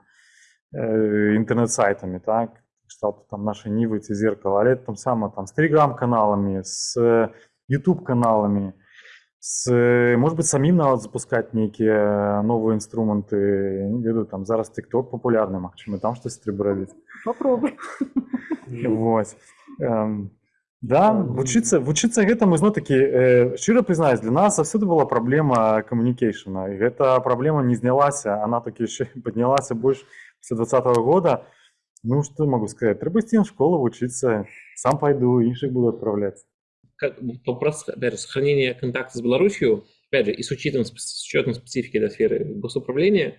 э, інтэрнэт-сайтамі так кшталту там нашай нівы ці зеркала але там сама там з телеграм-каналамі з youtube каналамі з может быть самім нават запускаць нейкія новыя інструменты не ведаю там зараз тикток папулярны Магчыма там штось трэба рабіць Попробуй. Вось. Эм, да, вучыцца вучыцца гэтаму зно такі э, шчыра прызнаюсь для нас заўсёды была праблема камунікейшана і гэта праблема не знялася она такі яшчэ паднялася больш пасля двадцатого года ну што могу сказать трэба ісці ў школу вучыцца сам пайду іншых буду адпраўляць как вопрос, опять же, сохранения контакта с Беларусью, опять же, и с учетом, с учетом специфики этой сферы госуправления,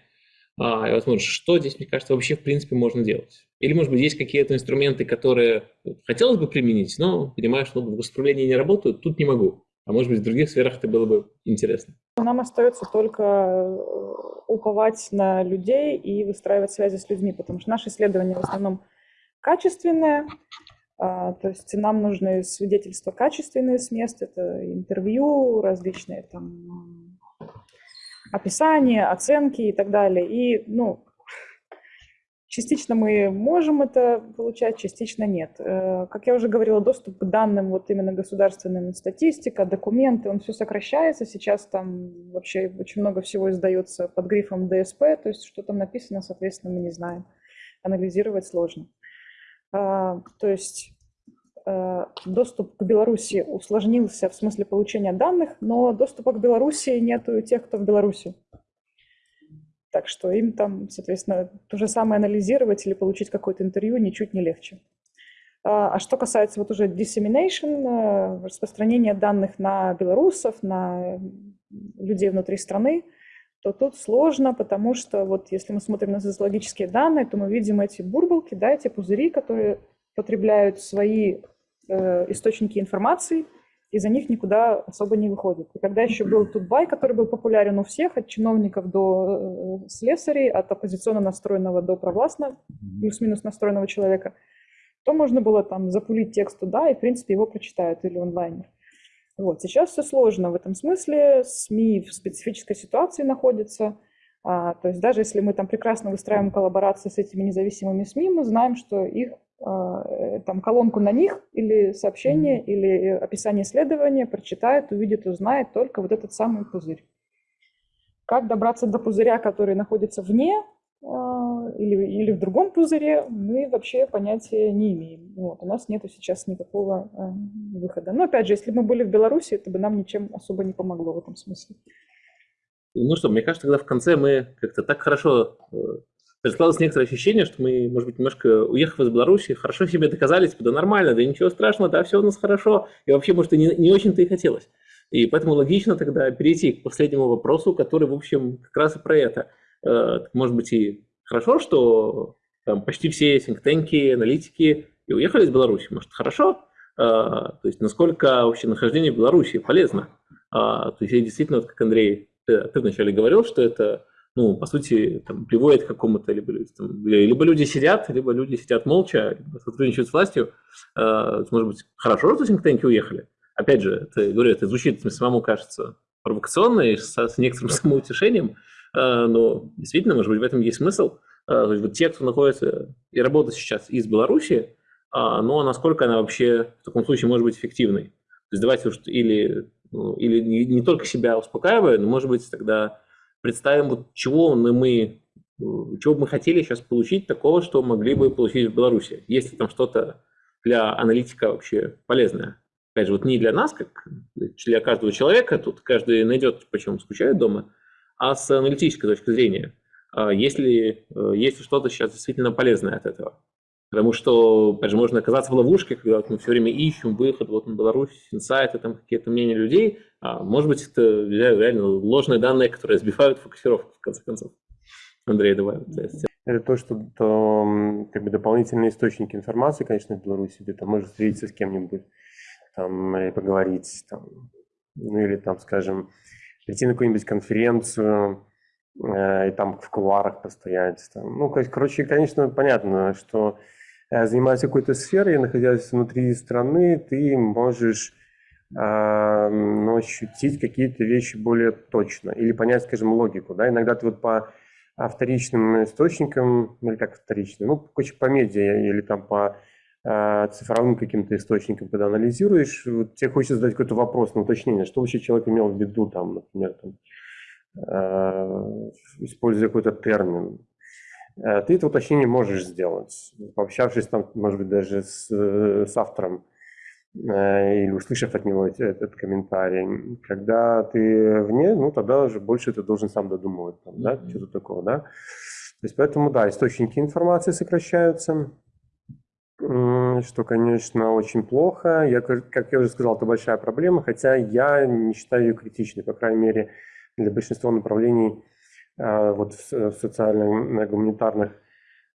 а, и возможно, что здесь, мне кажется, вообще, в принципе, можно делать? Или, может быть, есть какие-то инструменты, которые хотелось бы применить, но понимаешь, что в госуправлении не работают, тут не могу. А может быть, в других сферах это было бы интересно. Нам остается только э, уповать на людей и выстраивать связи с людьми, потому что наши исследования в основном качественные, а, то есть нам нужны свидетельства качественные с мест, это интервью, различные там м, описания, оценки и так далее. И, ну, частично мы можем это получать, частично нет. Э, Как я уже говорила, доступ к данным, вот именно государственным, статистика, документы, он все сокращается. Сейчас там вообще очень много всего издается под грифом ДСП, то есть что там написано, соответственно, мы не знаем. Анализировать сложно. А, То есть доступ к Беларуси усложнился в смысле получения данных, но доступа к Беларуси нету у тех, кто в Беларуси. Так что им там, соответственно, то же самое анализировать или получить какое-то интервью ничуть не легче. А а что касается вот уже dissemination, э, распространения данных на белорусов, на людей внутри страны, то тут сложно, потому что вот если мы смотрим на социологические данные, то мы видим эти бурбалки, да, эти пузыри, которые потребляют свои э, источники информации, и за них никуда особо не выходит. И когда еще был Тутбай, который был популярен у всех, от чиновников до э, слесарей, от оппозиционно настроенного до провластно, плюс-минус настроенного человека, то можно было там запулить текст туда, и, в принципе, его прочитают или онлайнер. Вот. Сейчас все сложно в этом смысле, СМИ в специфической ситуации находятся, а, то есть даже если мы там прекрасно выстраиваем коллаборации с этими независимыми СМИ, мы знаем, что их э, там колонку на них или сообщение, mm-hmm. или описание исследования прочитает, увидит, узнает только вот этот самый пузырь. Как добраться до пузыря, который находится вне а, или, или в другом пузыре, мы вообще понятия не имеем. Вот, у нас нет сейчас никакого э, выхода. Но опять же, если бы мы были в Беларуси, это бы нам ничем особо не помогло в этом смысле. Ну что, мне кажется, тогда в конце мы как-то так хорошо э, складывалось некоторое ощущение, что мы, может быть, немножко уехав из Беларуси, хорошо себе доказали, типа, да нормально, да ничего страшного, да все у нас хорошо, и вообще, может, и не, не очень-то и хотелось. И поэтому логично тогда перейти к последнему вопросу, который, в общем, как раз и про это – Э, может быть, и хорошо, что там, почти все синктенки, аналитики и уехали из Беларуси. Может, хорошо? Э, то есть, насколько вообще нахождение в Беларуси полезно? А, то есть, действительно, вот как Андрей, ты, ты вначале говорил, что это, ну, по сути, там, приводит к какому-то, либо, либо люди сидят, либо люди сидят молча, либо сотрудничают с властью. Э, может быть, хорошо, что синктенки уехали? Опять же, это, говорю, это звучит самому кажется провокационно и с, с некоторым самоутешением, а, но действительно, может быть, в этом есть смысл. Есть вот те, кто находится и работает сейчас из Беларуси, а, но насколько она вообще в таком случае может быть эффективной. То есть давайте уж или, ну, или не, не только себя успокаивая, но, может быть, тогда представим, вот чего мы, чего бы мы хотели сейчас получить такого, что могли бы получить в Беларуси. Есть ли там что-то для аналитика вообще полезное? Опять же, вот не для нас, как для каждого человека, тут каждый найдет, почему скучает дома, а с аналитической точки зрения, а если э, есть что-то сейчас действительно полезное от этого. Потому что, опять же, можно оказаться в ловушке, когда мы все время ищем выход вот на Беларусь, инсайты, там какие-то мнения людей. А может быть, это реально ложные данные, которые сбивают фокусировку, в конце концов. Андрей, давай. Это то, что то, как бы дополнительные источники информации, конечно, в Беларуси, где ты можешь встретиться с кем-нибудь, там, и поговорить, там, ну или там, скажем, прийти на какую-нибудь конференцию э, и там в кулуарах постоять. Там. Ну, короче, конечно, понятно, что занимаясь какой-то сферой, находясь внутри страны, ты можешь э, ну, ощутить какие-то вещи более точно или понять, скажем, логику. Да? Иногда ты вот по вторичным источникам, ну, или как вторичным, ну, короче, по медиа или там по Э, цифровым каким-то источником, когда анализируешь, вот тебе хочется задать какой-то вопрос на уточнение, что вообще человек имел в виду, там, например, там, э, используя какой-то термин. Э, ты это уточнение можешь сделать, пообщавшись там, может быть, даже с, с автором или услышав от него этот комментарий. Когда ты вне, ну тогда уже больше ты должен сам додумывать, там, да, mm-hmm. что-то такого, да. То есть поэтому, да, источники информации сокращаются, что, конечно, очень плохо. Я, как я уже сказал, это большая проблема, хотя я не считаю ее критичной, по крайней мере, для большинства направлений вот в социально-гуманитарных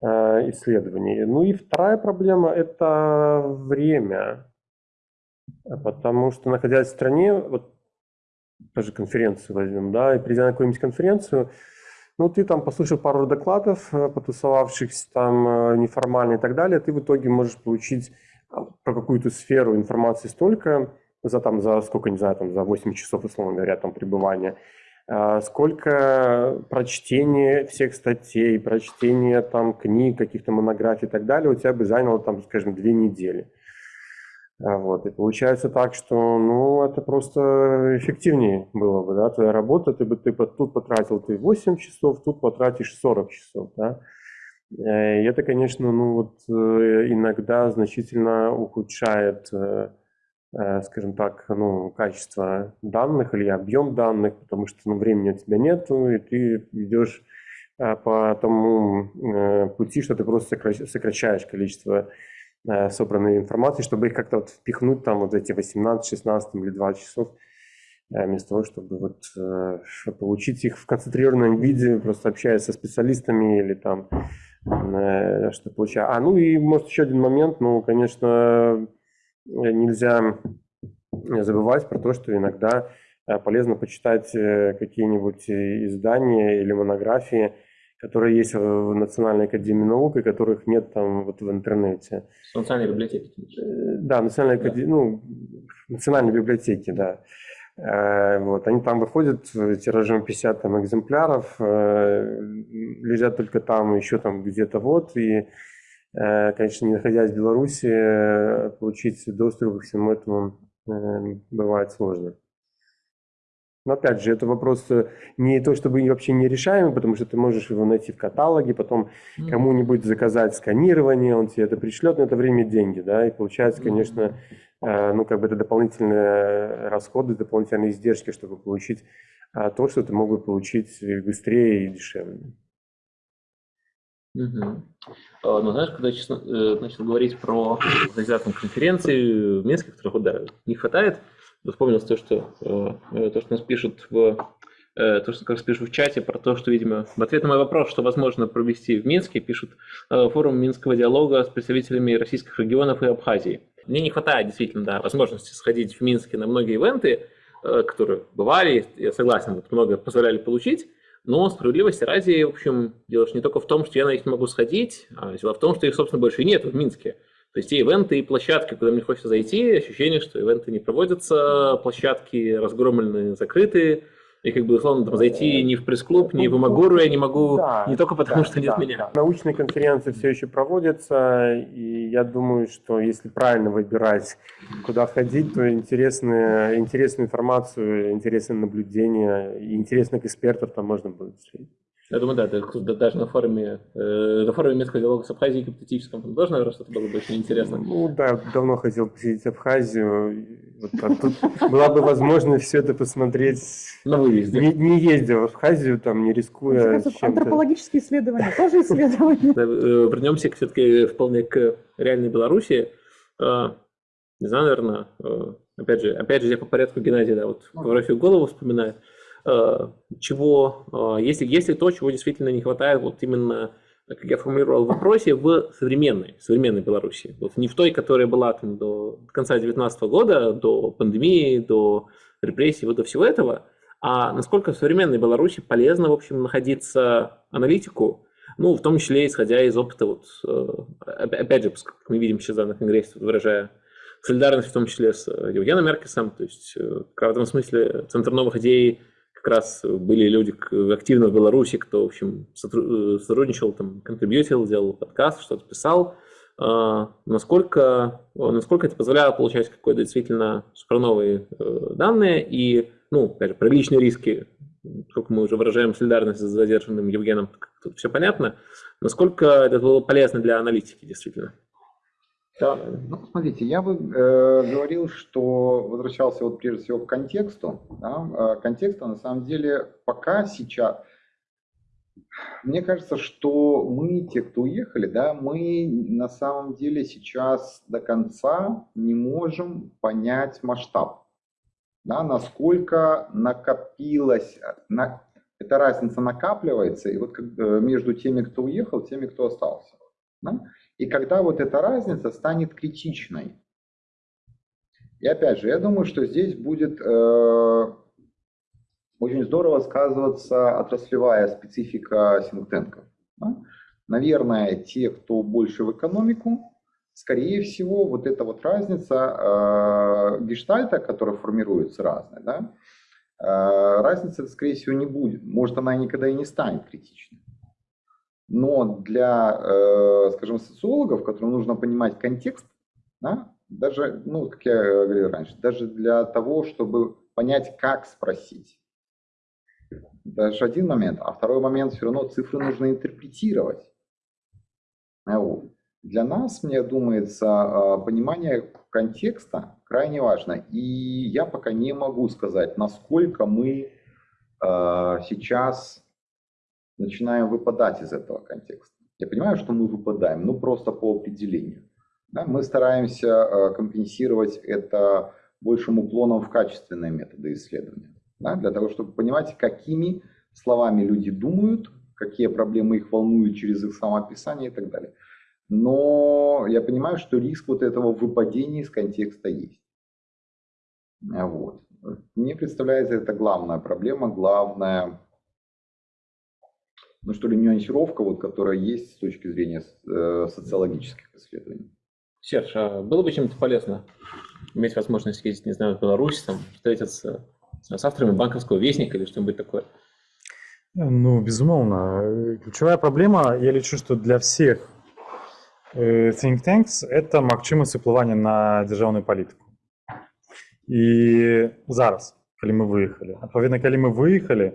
а, исследований. Ну и вторая проблема – это время, потому что, находясь в стране, вот тоже конференцию возьмем, да, и придя на какую-нибудь конференцию, ну, ты там послушал пару докладов, э, потусовавшихся там э, неформально и так далее, ты в итоге можешь получить а, про какую-то сферу информации столько, за там, за сколько, не знаю, там, за 8 часов, условно говоря, там, пребывания, сколько прочтения всех статей, прочтения там книг, каких-то монографий и так далее у тебя бы заняло там, скажем, две недели. А, вот. И получается так, что ну, это просто эффективнее было бы, да, твоя работа, ты бы ты тут потратил ты 8 часов, тут потратишь 40 часов, да. Э, и это, конечно, ну вот э, иногда значительно ухудшает, э, скажем так, ну, качество данных или объем данных, потому что ну, времени у тебя нет, и ты идешь по тому пути, что ты просто сокращаешь количество Э, собранной информации, чтобы их как-то вот впихнуть там вот эти 18, 16 или 20 часов, э, вместо того, чтобы вот э, получить их в концентрированном виде, просто общаясь со специалистами или там что получаю. А, ну и может еще один момент, ну, конечно, нельзя забывать про то, что иногда полезно почитать какие-нибудь издания или монографии, которые есть в Национальной академии наук и которых нет там вот в интернете. Национальной библиотеки. Э, Да, Национальной академии, ну, Национальной библиотеки, да. Э, Вот, они там выходят э, тиражом 50 там, экземпляров, э, лежат только там, еще там где-то вот, и, э, конечно, не находясь в Беларуси, э, получить доступ ко всему этому э, бывает сложно. Но опять же, это вопрос э, не то, чтобы вообще нерешаемый, потому что ты можешь его найти в каталоге, потом М. кому-нибудь заказать сканирование, он тебе это пришлет, но это время деньги, да, и получается, конечно, э, ну, как бы это дополнительные расходы, дополнительные издержки, чтобы получить а, то, что ты мог бы получить быстрее и дешевле. А, Ну, знаешь, когда честно, э, начал говорить про организацию конференции в Минске, которых да, не хватает, вспомнилось то, что, э, э, то, что нас пишут в то, что как пишут в чате про то, что, видимо, в ответ на мой вопрос, что возможно провести в Минске, пишут форум Минского диалога с представителями российских регионов и Абхазии. Мне не хватает действительно да, возможности сходить в Минске на многие ивенты, которые бывали, я согласен, много позволяли получить, но справедливости ради, в общем, дело же не только в том, что я на них не могу сходить, а дело в том, что их, собственно, больше нет в Минске. То есть те ивенты и площадки, куда мне хочется зайти, ощущение, что ивенты не проводятся, площадки разгромлены, закрыты, и как бы, условно, там, зайти ни в пресс-клуб, ни в Имагуру я не могу, Да, не только потому, Да, что нет да, меня. да. Научные конференции все еще проводятся, и я думаю, что если правильно выбирать, куда ходить, то интересные, интересную информацию, интересные наблюдения и интересных экспертов там можно будет встретить. Я думаю, да, да, да, даже на форуме, э, на форуме Минского диалога с Абхазией гипотетическом там тоже, наверное, что-то было бы очень интересно. Ну да, давно хотел посетить Абхазию. Вот, а тут была бы возможность все это посмотреть. На выезде. Не, не ездил в Абхазию, там, не рискуя антропологические исследования тоже исследования. Э, Вернемся все-таки вполне к реальной Беларуси. Э, Не знаю, наверное, э, опять же, опять же, я по порядку Геннадий, да, вот фотографию голову вспоминаю. Э, Чего, э, если, если то, чего действительно не хватает, вот именно, как я формулировал в вопросе, в современной, современной Беларуси. Вот не в той, которая была там до конца 2019 года, до пандемии, до репрессий, вот до всего этого, а насколько в современной Беларуси полезно, в общем, находиться аналитику, ну, в том числе, исходя из опыта, вот, э, опя- опять же, как мы видим сейчас на Конгрессе, выражая солидарность в том числе с э, Евгеном Меркесом, то есть э, в этом смысле Центр новых идей как раз были люди активно в Беларуси, кто, в общем, э, сотрудничал, там, контрибьютил, делал подкаст, что-то писал. А, Насколько, насколько это позволяло получать какие-то действительно суперновые э, данные и, ну, опять же, про личные риски, сколько мы уже выражаем солидарность с задержанным Евгеном, тут все понятно. Насколько это было полезно для аналитики, действительно? Да, Ну, смотрите, я бы э, говорил, что возвращался вот прежде всего к контексту. Да? Э, Контекста на самом деле пока сейчас... Мне кажется, что мы, те, кто уехали, да, мы на самом деле сейчас до конца не можем понять масштаб. Да, насколько накопилось, на, эта разница накапливается, и вот как, э, между теми, кто уехал, теми, кто остался. Да? И когда вот эта разница станет критичной. И опять же, я думаю, что здесь будет э, очень здорово сказываться отраслевая специфика синктенков. Да? Наверное, те, кто больше в экономику, скорее всего, вот эта вот разница э, гештальта, которая формируется разная, да, э, разницы, скорее всего, не будет. Может, она никогда и не станет критичной. Но для, э, скажем, социологов, которым нужно понимать контекст, да, даже, ну, как я говорил раньше, даже для того, чтобы понять, как спросить. Даже один момент. А второй момент, все равно цифры нужно интерпретировать. А. Для нас, мне думается, э, понимание контекста крайне важно. И я пока не могу сказать, насколько мы э, сейчас начинаем выпадать из этого контекста. Я понимаю, что мы выпадаем, ну просто по определению. Да, мы стараемся э, компенсировать это большим уклоном в качественные методы исследования. Да, для того, чтобы понимать, какими словами люди думают, какие проблемы их волнуют через их самоописание и так далее. Но я понимаю, что риск вот этого выпадения из контекста есть. Вот. Мне представляется это главная проблема, главная ну что ли, нюансировка, вот, которая есть с точки зрения э, социологических исследований. Серж, а было бы чем-то полезно иметь возможность ездить, не знаю, в Беларусь, там, встретиться с авторами банковского вестника или что-нибудь такое? Ну, безумовно. Ключевая проблема, я лічу, што для всех э, think tanks это магчымасць уплывання на дзяржаўную палітыку. І зараз, калі мы выехалі. Адпаведна, калі мы выехалі,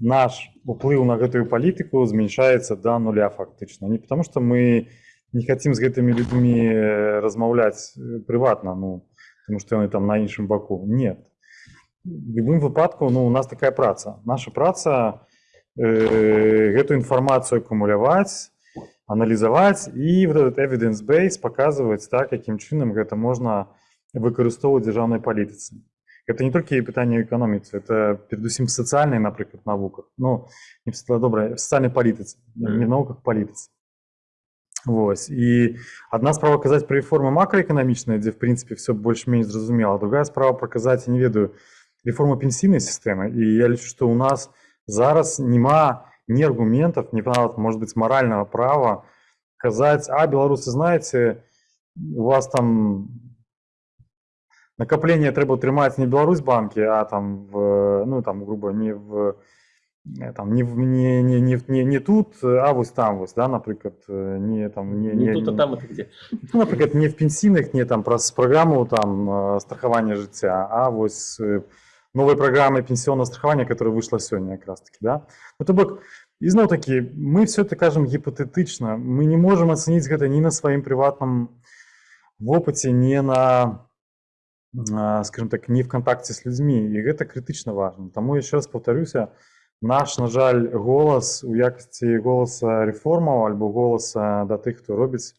наш уплыў на гэтую палітыку змяншаецца да нуля фактычна. Не потому што мы не хотим з гэтымі людзьмі размаўляць прыватна, ну, тому што яны там на іншым баку. Нет. В любым выпадку ну, у нас такая праца. Наша праца э, гэту інфармацыю акумуляваць, аналізаваць і вот этот evidence base паказваць так, якім чынам гэта можна выкарыстоўваць дзяржаўнай палітыцы. Гэта не толькі пытанне эканоміцы, это перадусім сацыяльнай, напрыклад, навуках. Ну, не добра, сацыяльнай палітыцы, не науках палітыцы. Вось. І одна справа казаць пра рэформы макраэканамічныя, дзе в прынцыпе все больш-менш зразумела. Другая справа праказаць, не ведаю, реформу пенсійнай сістэмы. І я лічу, што ў нас зараз няма ні аргументов, ні нават, может быть, морального права казаць, а беларусы знаете, у вас там накопление трэба трымаць не Беларусь банки, а там в, ну там грубо не в Э, там не, не, не, не, не, не тут, а вось там вось, да, напрыклад не там не, не, не тут а там это где ну, напрыклад не в пенсійных не там праз праграму там страхавання жыцця а вось новой праграмы пенсионного страхавання которая вышла сёння як раз таки да ну, то бок ізноў такі мы все это кажам гіпатэтычна мы не можем ацаніць гэта ні на сваім прыватным вопыце не на скажем так не в контакте с людзьмі і гэта крытычна важно таму еще раз повторюся наш на жаль голас у якасці голаса рэформаў альбо голаса да тых хто робіць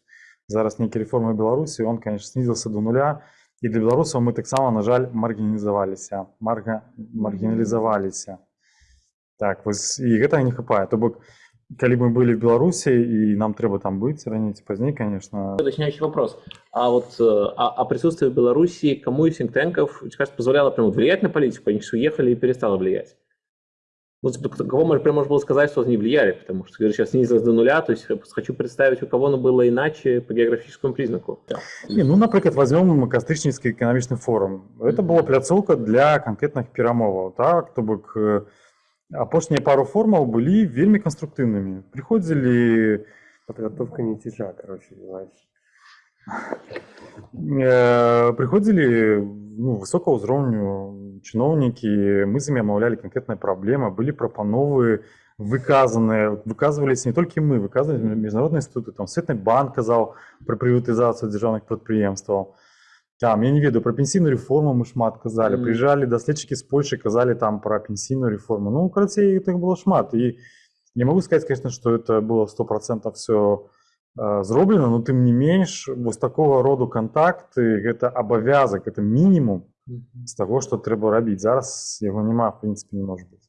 зараз нейкі рэформы беларусі он конечно снизился до нуля і для беларусаў мы таксама на жаль маргінізаваліся марга маргіналізаваліся так вось і гэта не хапае то бок калі мы былі в беларусі і нам трэба там быць раней ці пазней конечно уточняющий вопрос а вот а, а присутствие в беларуси кому из синктенков кажется позволяло прямо влиять на политику они уехали и перестало влиять ну, типа, кого можно, прям можно было сказать, что они влияли, потому что говорю, сейчас снизилось до нуля, то есть хочу представить, у кого оно было иначе по географическому признаку. Не, ну, например, возьмем Кастрычніцкі эканамічны форум. Это была пляцоўка для конкретных перамоваў. Так? То бок апошнія пару формаў былі вельмі канструктыўнымі. Прыходзілі подготовка не тяжа, короче, э, Прыходзілі ну, высокого ўзроўню чыноўнікі мы з імі амаўлялі канкрэтныя праблемы былі прапановы выказаныя выказваліся не толькі мы выказвалі міжнародныя інстытуты там светны банк казаў пра прыватызацыю дзяржаўных прадпрыемстваў там я не ведаю пра пенсійную рэформу мы шмат казалі mm. прыязджалі даследчыкі з Польшы казалі там пра пенсійную рэформу ну карацей так было шмат і не могу сказаць конечно что это было сто процентов все зроблена но тым не менш вось такого роду контакты гэта абавязак это мінімум з таго што трэба рабіць зараз яго няма в принципе не может быть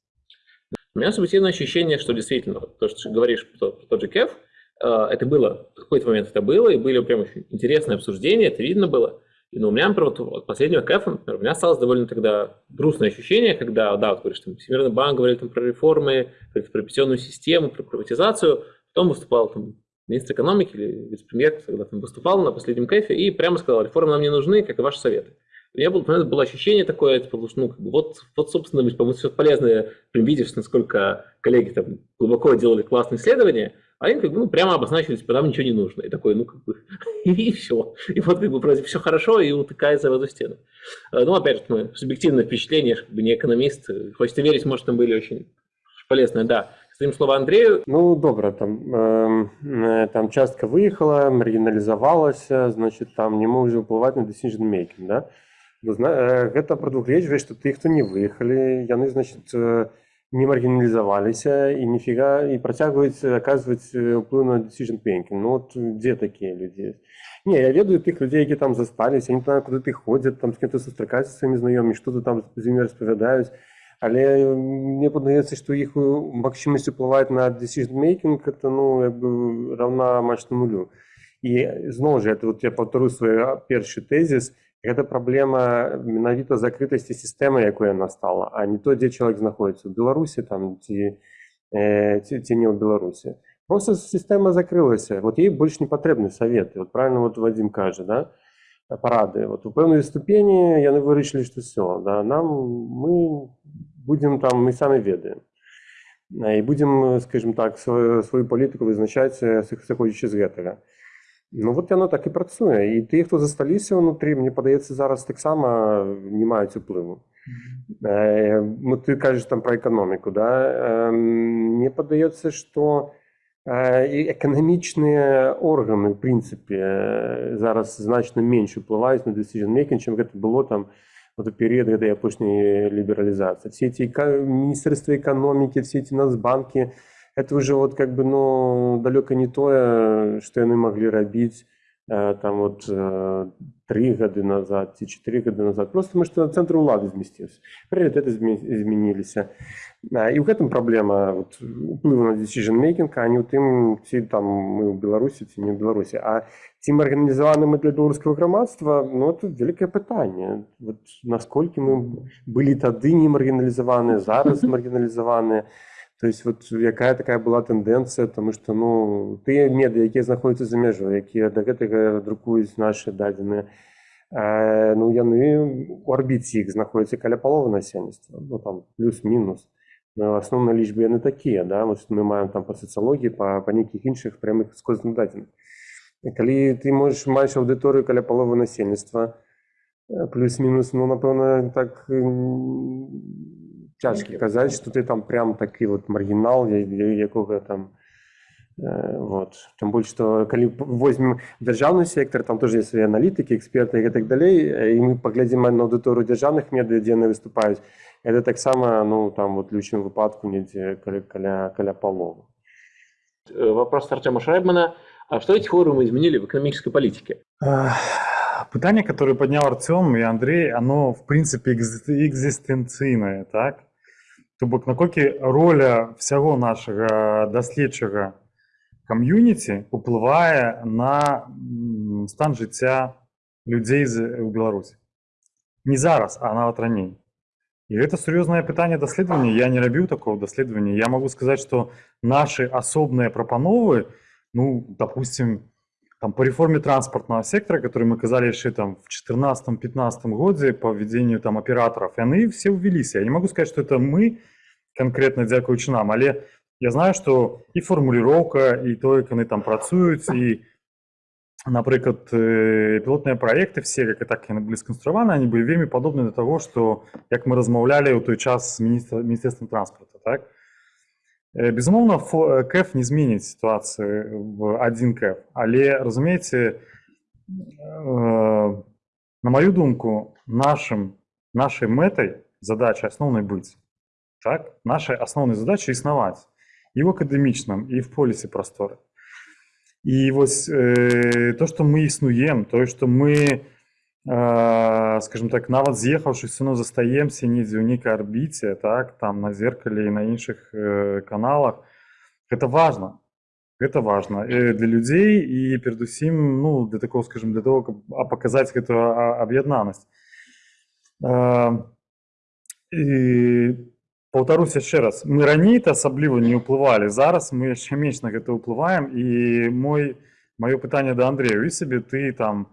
у меня субъективное ощущение что действительно то что ты говоришь про тот же кеф э, это было в какой-то момент это было и были прям очень интересные обсуждения это видно было и, ну, у меня, например, вот, от последнего кэфа, например, у меня осталось довольно тогда грустное ощущение, когда, да, вот говоришь, там, Всемирный банк говорил там, про реформы, про пенсионную систему, про приватизацию, потом выступал там, министр экономики или вице-премьер, когда там выступал на последнем кэфе, и прямо сказал, реформы нам не нужны, как и ваши советы у меня было, было ощущение такое, типа, ну, как бы, вот, вот, собственно, по-моему, все полезное, прям видишь, насколько коллеги там глубоко делали классные исследования, а им как бы, ну, прямо обозначили, типа, нам ничего не нужно. И такой, ну, как бы, и, все. И вот, как бы, вроде все хорошо, и утыкается в эту стену. А, ну, опять же, мы субъективное впечатление, как бы не экономист. Хочется верить, может, там были очень полезные, да. Своим слово Андрею. Ну, добре, там, э, там частка выехала, маргіналізавалася, значит, там не може впливати на decision making, да? Ну, гэта прадугледжвае што тых хто не выехалі яны значит не маргіналізаваліся і ніфіга і працягваюць аказваць уплыў на decision making. Ну вот дзе такія людзі не я ведаю тых людзей які там засталіся не знаю куды ты ходзяць там з кем-то сустракацца сваімі знаёмі што ты там з імі распавядаюць але мне падаецца што іх магчымасць уплываць на decision making это ну як бы равна мачна нулю і зноў жа это вот я паўтару свой першы тэзіс гэта праблема менавіта закрытасці сістэмы якой яна стала а не то дзе чалавек знаходіцца у беларусі там ці э, ці, ці не ў Беларусі. Просто сістэма закрылася. Вот ей больш не патрэбны саветы. Вот правильно вот Вадим кажа, да? парады. Вот у пэўнай ступені яны вырашылі, што все, да? нам мы будзем там мы самі ведаем. І будзем, скажем так, свою, сваю палітыку вызначаць сыходзячы з гэтага. Ну вот яно так і працуе. І тыя, хто засталіся ўнутры, мне падаецца зараз таксама не маюць уплыву. Э, ну, ты кажаш там пра эканоміку, да? Э, мне падаецца, што эканамічныя органы, в прынцыпе, зараз значна менш уплываюць на decision making, чым гэта было там вот у период этой опошней либерализации. Все эти министерства экономики, все эти нацбанки, это уже вот как бы, ну, далеко не то, что они могли робить Э, там вот э, три года назад ці четыре года назад просто мы что центр улады змясціўся прыярытэты змяніліся і ў гэтым праблема вот, уплыву на decision making а не ў тым ці там мы ў беларусі ці не ў беларусі а ці мы арганізаваны мы для беларускага грамадства ну тут вялікае пытанне вот, насколькі мы былі тады не маргіналізаваныя зараз маргіналізаваныя то есть вот якая такая была тэндэнцыя тому что ну тыя меды якія знаходзяцца за мяжой якія да гэтага друкуюць наши дадзеныя э, ну яны у арбіце іх знаходзяцца каля паловы насельніцтва ну там плюс-мінус асноўнай лічбы яны такія да вот мы маем там па сацыялогіі па па нейкіх іншых прямых скозных дадзеных калі ты можаш маеш аўдыторыю каля паловы насельніцтва плюс-мінус ну напэўна так цяжкі казаць што ты там прям такі вот маргінал якога там э, вот тым больш што калі возьмем дзяржаўны сектор там тоже свае аналітыкі эксперты і так далей і мы паглядзім на аўдыторыю дзяржаўных медыа дзе яны выступаюць это таксама ну там вот лючым выпадку недзе каля каля каля паловы э, вопрос артема шрайбмана а что эти форумы изменили в экономической политике Пытание, которое поднял Артем и Андрей, оно, в принципе, экзистенцийное, так? То бок наколькі роля всяго нашага даследчага кам'юніці уплывае на стан жыцця людзей у Беларусі не зараз а нават раней і гэта сур'ёзнае пытанне даследавання я не рабіў такого даследавання я могу сказаць что наши асобныя прапановы ну допустим там по реформе транспортного сектора который мы казалі яшчэ там в 14 15 годзе по введению там операторов яны все увяліся я не могу сказать что это мы конкретно дзякуючы нам але я знаю что і фармуліроўка і то як яны там працуюць і напрыклад пілотныя проекты все как і так яны былі сканструяваны они былі вельмі падобны до того что як мы размаўлялі ў той час міністра міністерством транспорта так безумоўна кэф не зменіць сітуацыі в один кэф але разумееце на маю думку нашим нашай мэтай задача асноўнай быць так? Наша асноўная задача існаваць і ў акадэмічным і в полісе прасторы і вось э, то что мы існуем тое что мы э, скажем так нават з'ехаўшы сыну застаемся недзе ў нейкай арбіце так там на зеркале і на іншых э, каналах это важно это важно э, для людзей і перадусім ну для такого скажем для того каб паказаць гэтую аб'яднанасць э, і паўтарусь яшчэ раз мы раней-то асабліва не ўплывалі зараз мы яшчэ менш на гэта ўплываем і мой маё пытанне да Андрею і сабе ты там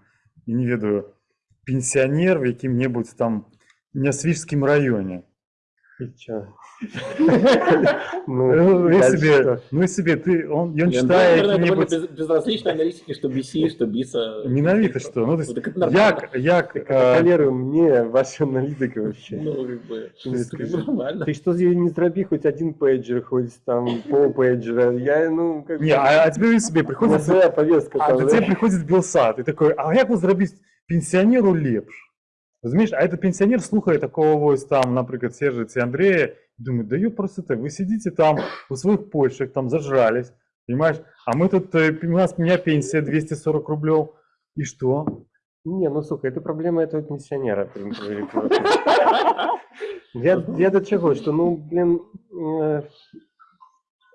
і не ведаю пенсіянер в якім-небудзь там нясвіжскім раёне ну, ну себе, ну себе, ты, он, он читает какие-нибудь... Безразличной аналитики, что BC, что BISA. Ненавидишь что? Ну, то есть, як, як... Колерую мне ваша аналитика вообще. Ну, как бы, нормально. Ты что не зраби хоть один пейджер, хоть там пол пейджера, я, ну, как Не, а, а тебе себе приходит... Своя повестка. А тебе приходит Белсат, и такой, а як вы зрабіць пенсіянеру лепш? Разумееш, а этот пенсионер слухает такого вось там, например, Сержа ці Андрея, думает, да ё просто ты, вы сидите там у своих почек, там зажрались, понимаешь? А мы тут, э, у нас, у меня пенсия 240 рублей, и что? Не, ну сука, это проблема этого пенсионера. Я, я до чего, что, ну, блин, э,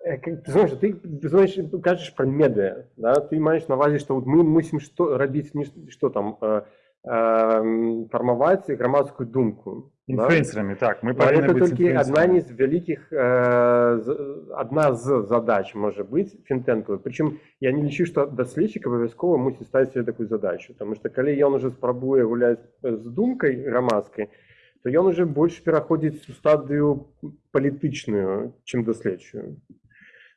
э ты знаешь, ты, ты знаешь, кажешь про медиа, да, ты маешь на увазе, что вот мы мусим что робить, не что там, э, ем, формувати громадську думку. да? Інфлюенсерами, так. Ми Але повинні це бути тільки одна інфлюенсерами. із великих, е, з- одна з задач може бути фінтенкової. Причому я не лічу, що дослідчик обов'язково мусить ставити собі таку задачу. Тому що коли він вже спробує гуляти з думкою громадською, то він вже більше переходить у стадію політичну, чим дослідчою.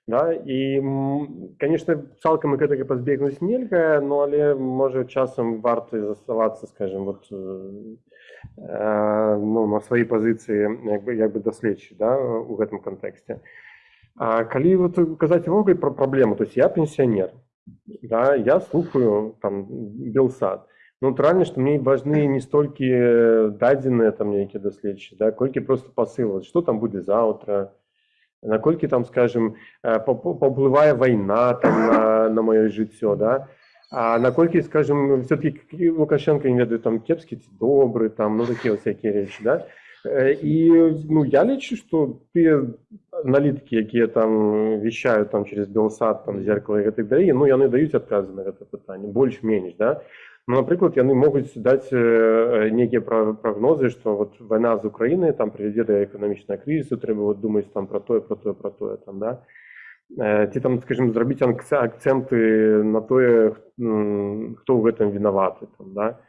Да? І, м, звісно, цілком і гэтага позбігнути нельга, ну, але може часом варто заставатися, скажімо, от, е, е, ну, на своїй позиції, якби, якби дослідчі да, у гэтым контексті. А калі вот казаць увогуле про праблему, то есть я пенсіонер, да, я слухаю там Белсад. Ну, натуральна, што мне важны не столькі дадзеныя там нейкія даследчы, да, колькі просто пасыл, што там будзе заўтра, наколькі там скажем э, па- па- паўплывае вайна там на, на маё жыццё да а наколькі скажем все-таки лукашенко не ведаю там кепскі ці добры там ну такія всякие рэчы да Э, і ну я лічу что тыя аналітыкі якія там вещают там через белсад там зеркало і гэтак далей ну яны даюць адказы на гэта пытанне больш-менш да ну, напрыклад яны могуць даць э, нейкія пра- прагнозы што вот вайна з Украінай там прывядзе да эканамічнага крызісу трэба вот думаць там про тое про тое про тое там да Э, ці там скажем зрабіць анкц- акцэнты на тое м, хто ў гэтым вінаваты там да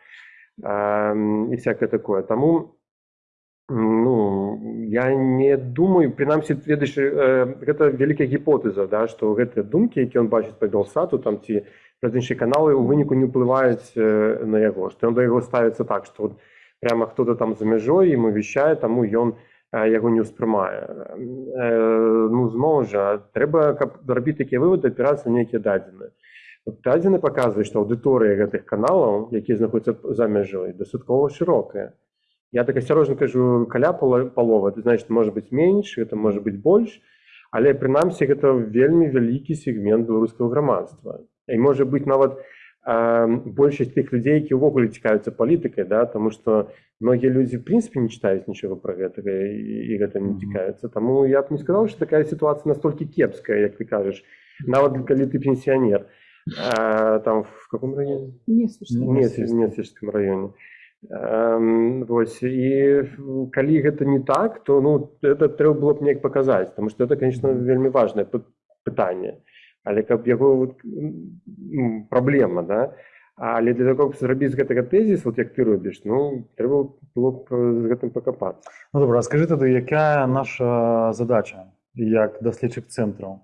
Эм, і всякое такое таму ну я не думаю прынамсі ведаеш э, гэта вялікая гіпотэза да што гэтыя думкі які ён бачыць па белсату там ці праз іншыя каналы ў выніку не ўплываюць э, на яго што ён да яго ставіцца так што вот прямо хто-то там за мяжой ему вещае таму ён э, яго не ўспрымае э, ну зноў жа трэба каб рабіць такія выводы апірацца на нейкія дадзеныя Вот дадзены паказваюць што аўдыторыя гэтых каналаў якія знаходзяцца за мяжой дастаткова шырокая я так асцярожна кажу каля пала- паловы это значит может быть менш это можа быць больш але прынамсі гэта вельмі вялікі сегмент беларускага грамадства і можа быць нават э, большасць тых людзей які ўвогуле цікавяцца палітыкай да тому что многія людзі в прынцыпе не читаюць нічога пра гэтага і, і гэта не Мгм. цікавіцца Таму я б не сказаў что такая сітуацыя настолькі кепская як ты кажаш нават калі ты пенсіянер э, там в каком районе Не слышно. нет в Несвежском районе Эм, вось і калі гэта не так то ну это трэба было б неяк паказаць потому что это конечно вельмі важное пы- пытанне але каб яго вот, м, праблема да але для того каб зрабіць з гэтага тэзіс вот як ты робіш ну трэба было б з гэтым пакапацца Ну добре, а скажи тоді, яка наша задача як дослідчих центру?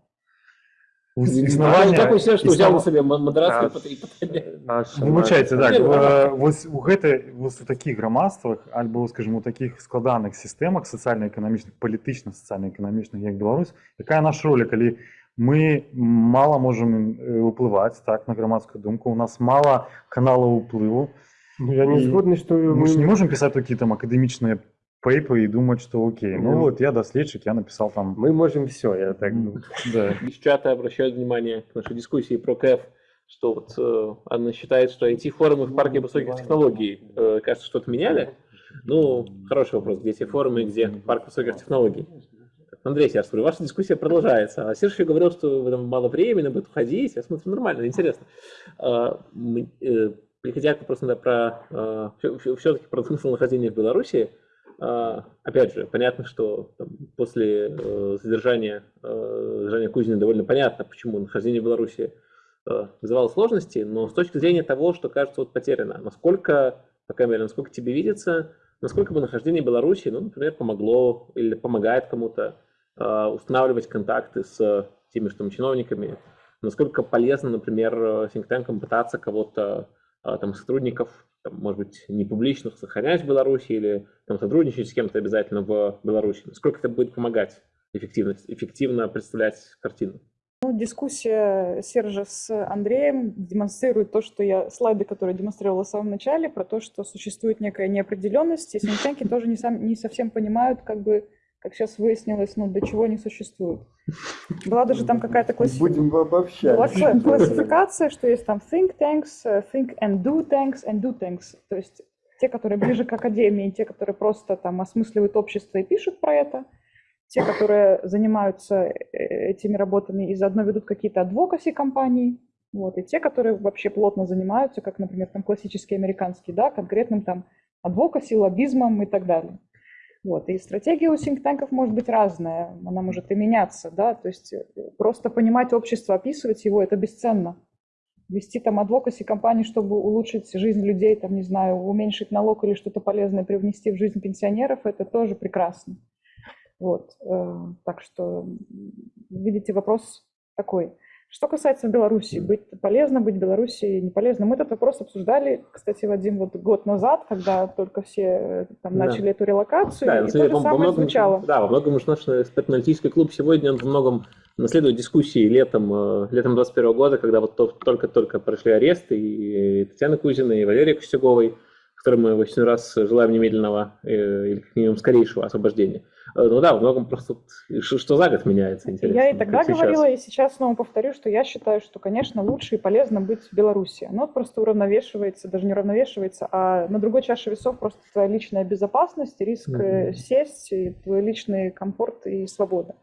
Існування... Так усе, що взяв на існува- себе модерацію Так. і питання. наша Вибачайте, наша- так. Ні, е, Ось у гэтай ось у таких грамадствах альбо скажімо у таких складаних сістэмах сацыяльна-эканамічных палітычна сацыяльна-эканамічных як Беларусь якая наша роля калі мы мала можам э, ўплываць так на грамадскую думку у нас мала каналаў уплыву Ну, я не І згодны что мы ж не мы можем пісаць такія там акадэмічныя пейпы і думаць што окей ну Мгм. вот я даследчык я напісал там мы можем все я так думаю. да. Из чата обращают внимание к нашей дискуссии про КЭФ, что вот э, Анна считает, что IT-форумы в парке высоких технологий, э, кажется, что отменяли. Ну, хороший вопрос, где те форумы, где парк высоких технологий? Андрей Серж, ваша дискуссия продолжается. А Серж еще говорил, что вы там мало времени, будет уходить. Я смотрю, нормально, интересно. А, э, Приходя к вопросу да, про все-таки про смысл нахождения в Беларуси, а, опять же, понятно, что там, после э, задержания, э, задержания Кузина довольно понятно, почему нахождение в Беларуси вызывало сложности, но с точки зрения того, что кажется вот потеряно, насколько, по крайней мере, насколько тебе видится, насколько бы нахождение в Беларуси, ну, например, помогло или помогает кому-то устанавливать контакты с теми же там чиновниками, насколько полезно, например, э, синктенкам пытаться кого-то, э, там, сотрудников, там, может быть, не публичных сохранять в Беларуси или там, сотрудничать с кем-то обязательно в Беларуси, насколько это будет помогать эффективно, эффективно представлять картину. Ну, дискуссия Сержа с Андреем демонстрирует то, что я, слайды, которые демонстрировала в самом начале, про то, что существует некая неопределенность, и синтенки тоже не, сам, не совсем понимают, как бы, как сейчас выяснилось, ну, для чего они существуют. Была даже там какая-то классификация. Будем обобщать. Была кла- классификация, что есть там think tanks, э, think and do tanks and do tanks. То есть те, которые ближе к академии, те, которые просто там осмысливают общество и пишут про это, те, которые занимаются э, этими работами и заодно ведут какие-то адвокаси компании, Вот, и те, которые вообще плотно занимаются, как, например, там классические американские, да, конкретным там адвокаси, лоббизмом и так далее. Вот, и стратегия у синктанков может быть разная, она может и меняться, да, то есть э, просто понимать общество, описывать его, это бесценно. Вести там адвокаси компании, чтобы улучшить жизнь людей, там, не знаю, уменьшить налог или что-то полезное привнести в жизнь пенсионеров, это тоже прекрасно. Вот, э, так что, видите, вопрос такой. Что касается Беларуси, быть полезно, быть Беларуси не полезно. Мы этот вопрос обсуждали, кстати, Вадим, вот год назад, когда только все э, там Да. начали эту релокацию, Да, и на то же самое многом- звучало. Да, во многом уж наш экспертно-аналитический клуб сегодня он во многом наследует дискуссии летом, э, летом 21 года, когда вот то- только-только прошли аресты и Татьяны Кузиной, и Валерии Костюговой, которым мы в очередной раз желаем немедленного э, или как минимум скорейшего освобождения. Э, Ну да, во многом просто что, что за год меняется, интересно. Я и тогда сейчас. говорила, и сейчас снова повторю, что я считаю, что, конечно, лучше и полезно быть в Беларуси. Оно просто уравновешивается, даже не уравновешивается, а на другой чаше весов просто твоя личная безопасность, риск Мгм. сесть, и твой личный комфорт и свобода.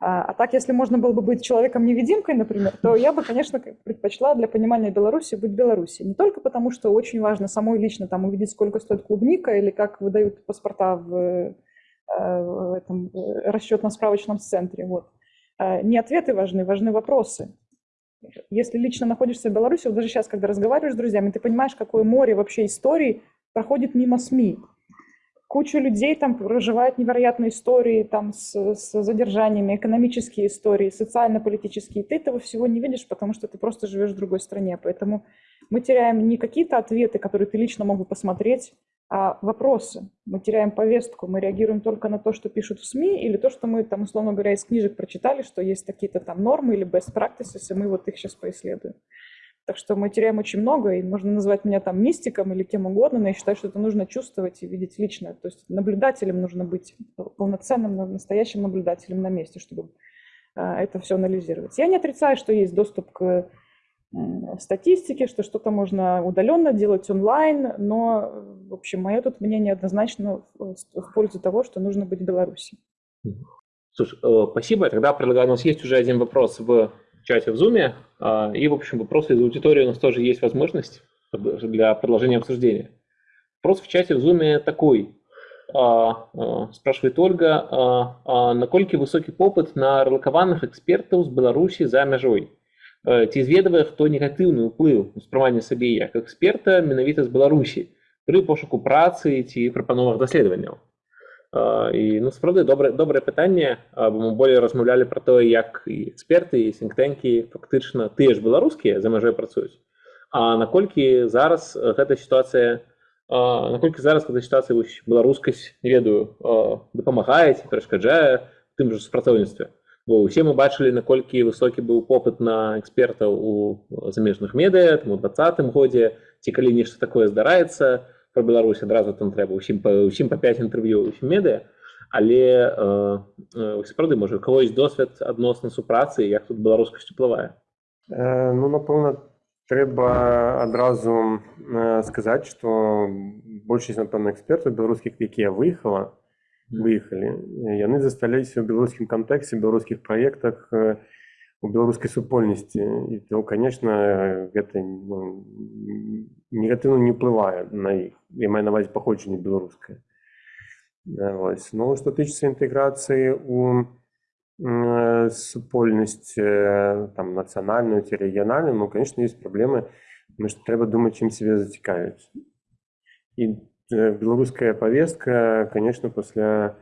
А, а так, если можно было бы быть человеком-невидимкой, например, то я бы, конечно, предпочла для понимания Беларуси быть в Беларуси. Не только потому, что очень важно самой лично там увидеть, сколько стоит клубника или как выдают паспорта в, в этом э, расчетно-справочном центре. Вот. А, Не ответы важны, важны вопросы. Если лично находишься в Беларуси, вот даже сейчас, когда разговариваешь с друзьями, ты понимаешь, какое море вообще историй проходит мимо СМИ. Куча людей там проживает невероятные истории там с, с задержаниями, экономические истории, социально-политические. Ты этого всего не видишь, потому что ты просто живешь в другой стране. Поэтому мы теряем не какие-то ответы, которые ты лично мог бы посмотреть, а вопросы. Мы теряем повестку, мы реагируем только на то, что пишут в СМИ, или то, что мы там, условно говоря, из книжек прочитали, что есть какие-то там нормы или best practices, и мы вот их сейчас поисследуем. Так что мы теряем очень много, и можно назвать меня там мистиком или кем угодно, но я считаю, что это нужно чувствовать и видеть лично. То есть наблюдателем нужно быть, полноценным, настоящим наблюдателем на месте, чтобы а, это все анализировать. Я не отрицаю, что есть доступ к м, статистике, что что-то можно удаленно делать онлайн, но, в общем, мое тут мнение однозначно в в пользу того, что нужно быть в Беларуси. Слушай, э, спасибо. Тогда предлагаю, у нас есть уже один вопрос в чате в Zoom, а, и, в общем, вопросы из аудитории у нас тоже есть возможность для продолжения обсуждения. Вопрос в чате в Zoom такой. А, а, Спрашивает Ольга, а, а наколькі высокі попыт на рэлакаваных экспертаў з Беларусі за мяжой? Э, Ці зведавае хто негатыўны ўплыў успрымання сабе як эксперта менавіта з Беларусі пры пошуку працы ці прапановах даследаванняў? А, І ну, справді добре, добре питання, а, бо ми более розмовляли про те, як і експерти, і сінктенки фактично тыя ж беларускія за межою працюють. А наколькі зараз гэта сітуацыя наколькі зараз гэта сітуацыя беларускасць не ведаю а, дапамагае ці перашкаджае тым жа супрацоўніцтве бо ўсе мы бачылі наколькі высокі быў попыт на экспертаў у замежных медыа там у двадцатым годзе ці калі нешта такое здараецца про Беларусь адразу там трэба усім па усім па 5 інтэрв'ю медыа. Але э, э, сапраўды можа у кагось досвед адносна супрацы як тут беларускасць уплывае? Е, Ну, напевно, треба одразу е, сказати, що більшість, напевно, експертів білоруських, які виїхала, виїхали, е, вони засталися у білоруському контексті, в білоруських проєктах, е, у білоруській супольності. І то, звісно, це ну, негативно не впливає на їх. Я маю на увазі походження білоруське. Е, Ось. Ну, що тичиться інтеграції у м, супольність е, там, національну чи регіональну, ну, звісно, є проблеми, тому що треба думати, чим себе зацікавить. І е, білоруська повестка, звісно, після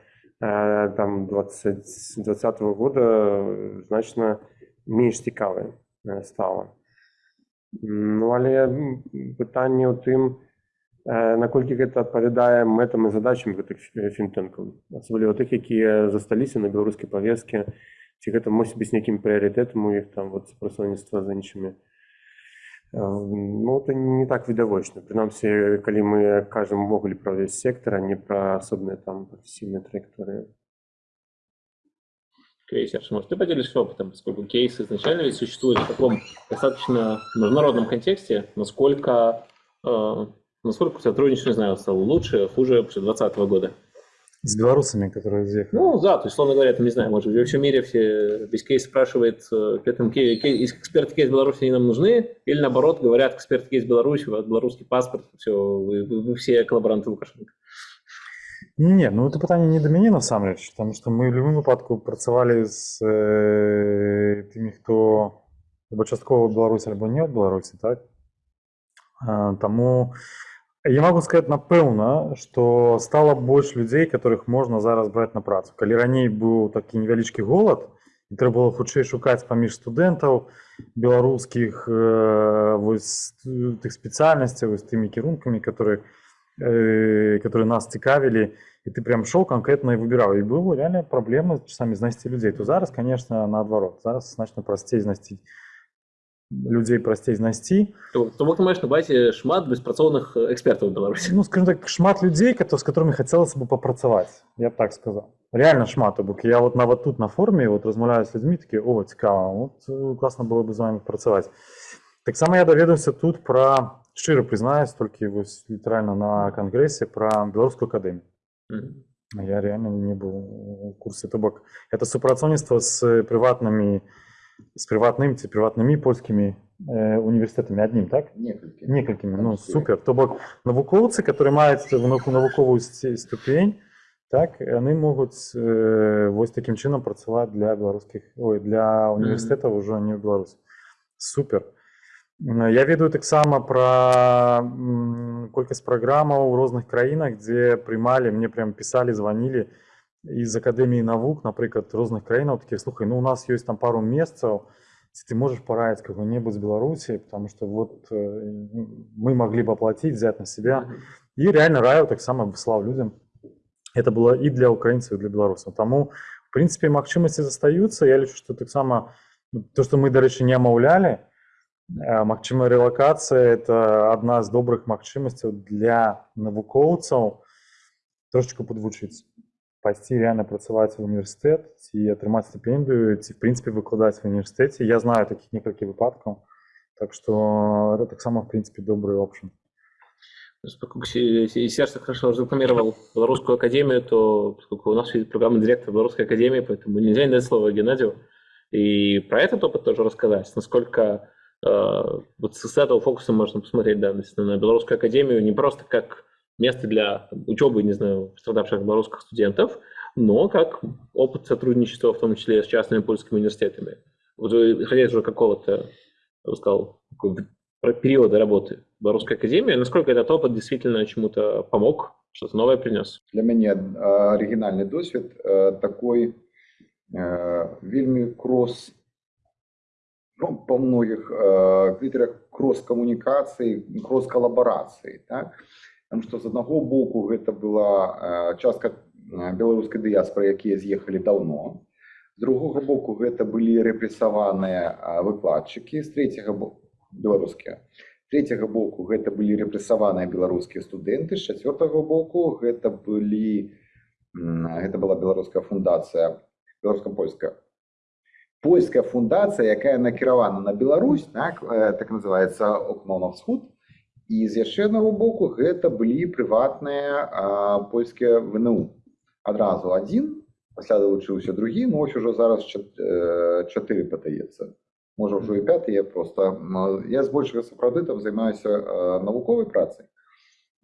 е, там, 20, 20 года е, значно менш цікаве е, стало. Ну, але м, питання у тим, е, наколькі гэта адпавядае мэтам і задачам гэтых фі- фінтэнкаў асабліва тых якія засталіся на беларускай павесткі ці гэта мусіць быць нейкім прыярытэтам у іх там вот супрацоўніцтва з іншымі Э, ну это не так відавочна прынамсі калі мы кажам увогуле пра ўвесь сектор а не пра асобныя там прафесійныя траекторыі Окей, Серж, может, ты поделишься опытом, поскольку кейс изначально ведь существует в таком достаточно международном контексте, насколько, э, насколько сотрудничество, не знаю, стало лучше, хуже после 2020 года? С белорусами, которые заехали. Ну, да, то есть, условно говоря, там, не знаю, может, во всем мире все, весь кейс спрашивает, э, при этом кей- кей- из- эксперты кейс Беларуси они нам нужны, или наоборот, говорят, эксперты кейс Беларуси, у вас белорусский паспорт, все, вы, вы- вы все коллаборанты Лукашенко. Ні, ні, ну це питання не до мені насамрэч, тому що ми в будь-якому випадку працювали з е, тими, хто або частково Білорусі, або не від Білорусі, так? Е, тому я можу сказати напевно, що стало більше людей, яких можна зараз брати на працю. Коли раніше був такий невеличкий голод, і треба було хутчэй шукати поміж студентів білоруських е, ось, тих спеціальностей, ось тими керунками, які э, которые нас цікавили, і ти прям шов конкретно і вибирав. І були реально проблеми часами знайти людей. То зараз, конечно, наоборот. Зараз значно простей знайти людей простей знайти. То, то вы можешь на базе шмат беспрацоўных э, экспертов в Беларуси. Ну, скажем так, шмат людей, кото- с которыми хотелось бы попрацаваць. Я б так сказал. Реально шмат. Бо я вот нават тут на форуме вот размаўляю з людьми, такі, о, цікава, от э, классно было бы з вами працаваць. Таксама я даведаўся тут про, шчыра признаюсь, толькі вось літаральна на кангрэсе про беларускую акадэмію. Мгм. Я реально не был в курсе. То бок, это супрацоўніцтва з прыватнымі з прыватным ці прыватнымі польскімі э, універсітэтамі аднім, так? Некалькі. Некалькімі, ну Абсолютно. супер. То бок навукоўцы, которые маюць навук- навуковую сце- ступень, так, яны могуць э, вось такім чынам працаваць для беларускіх, ой, для універсітэтаў ўжо не ў Беларусі. Супер. М, Я ведаю таксама пра м, колькасць праграмаў у розных краінах, дзе прымалі, мне прям пісалі, званілі з акадэміі навук, напрыклад, розных краінаў такія слухай, ну у нас ёсць там пару месцаў, ці ты можешь параіць кого-небудзь з Беларусі, потому что вот э, мы могли бы оплатить, взять на себя. Мгм. И реально раю таксама выслаў людям. Это было и для украинцев, и для белорусов. Тому, в принципе, магчымасці застаюцца. Я лічу, што таксама ну, то, што мы, дарэчы, не амаўлялі, э, магчымая рэлакацыя это адна з добрых магчымасцяў для навукоўцаў трошечку подвучыцца пайсці реально працаваць в універсітэт ці атрымаць стыпендыю ці в прынцыпе выкладаць в універсітэце я знаю такіх некалькі выпадкаў так что это таксама в прынцыпе добрый опшн Поскольку Се- Се- Серж так хорошо рекламировал Белорусскую академию, то поскольку у нас есть программный директор Белорусской академии, поэтому нельзя не дать слово Геннадию. И про этот опыт тоже рассказать, насколько э, вот с этого фокуса можно посмотреть да, действительно, на Белорусскую академию не просто как место для там, учебы, не знаю, пострадавших белорусских студентов, но как опыт сотрудничества, в том числе с частными польскими университетами. Вот вы, исходя из уже какого-то, я бы сказал, такого про периода работы в Белорусской академии, насколько этот опыт действительно чему-то помог, что-то новое принес? Для мяне э, арыгінальны досвед э, такой э, вельмі крос ну, па многіх э, крытарях крос-камунікацыі крос-калабарацыі так? Таму што з аднаго боку гэта была э, частка э, беларускай дыяспоры якія з'ехалі даўно з другога боку гэта былі рэпрэсаваныя э, выкладчыкі з трэцяга боку беларускія третьего боку гэта былі рэпрэсаваныя беларускія студэнты з чацвёртага боку гэта былі м, гэта была беларуская фундацыя беларуска-польская польская фундацыя якая накіравана на Беларусь так, э, так называется окно на ўсход і з яшчэ аднаго боку гэта былі прыватныя польскія ВНУ. Адразу адзін пасля далучыўся другі ну ось ужо зараз э, чатыры падаецца. Можа ўжо і пяты я просто я збольшага сапраўды там займаюся навуковай працай.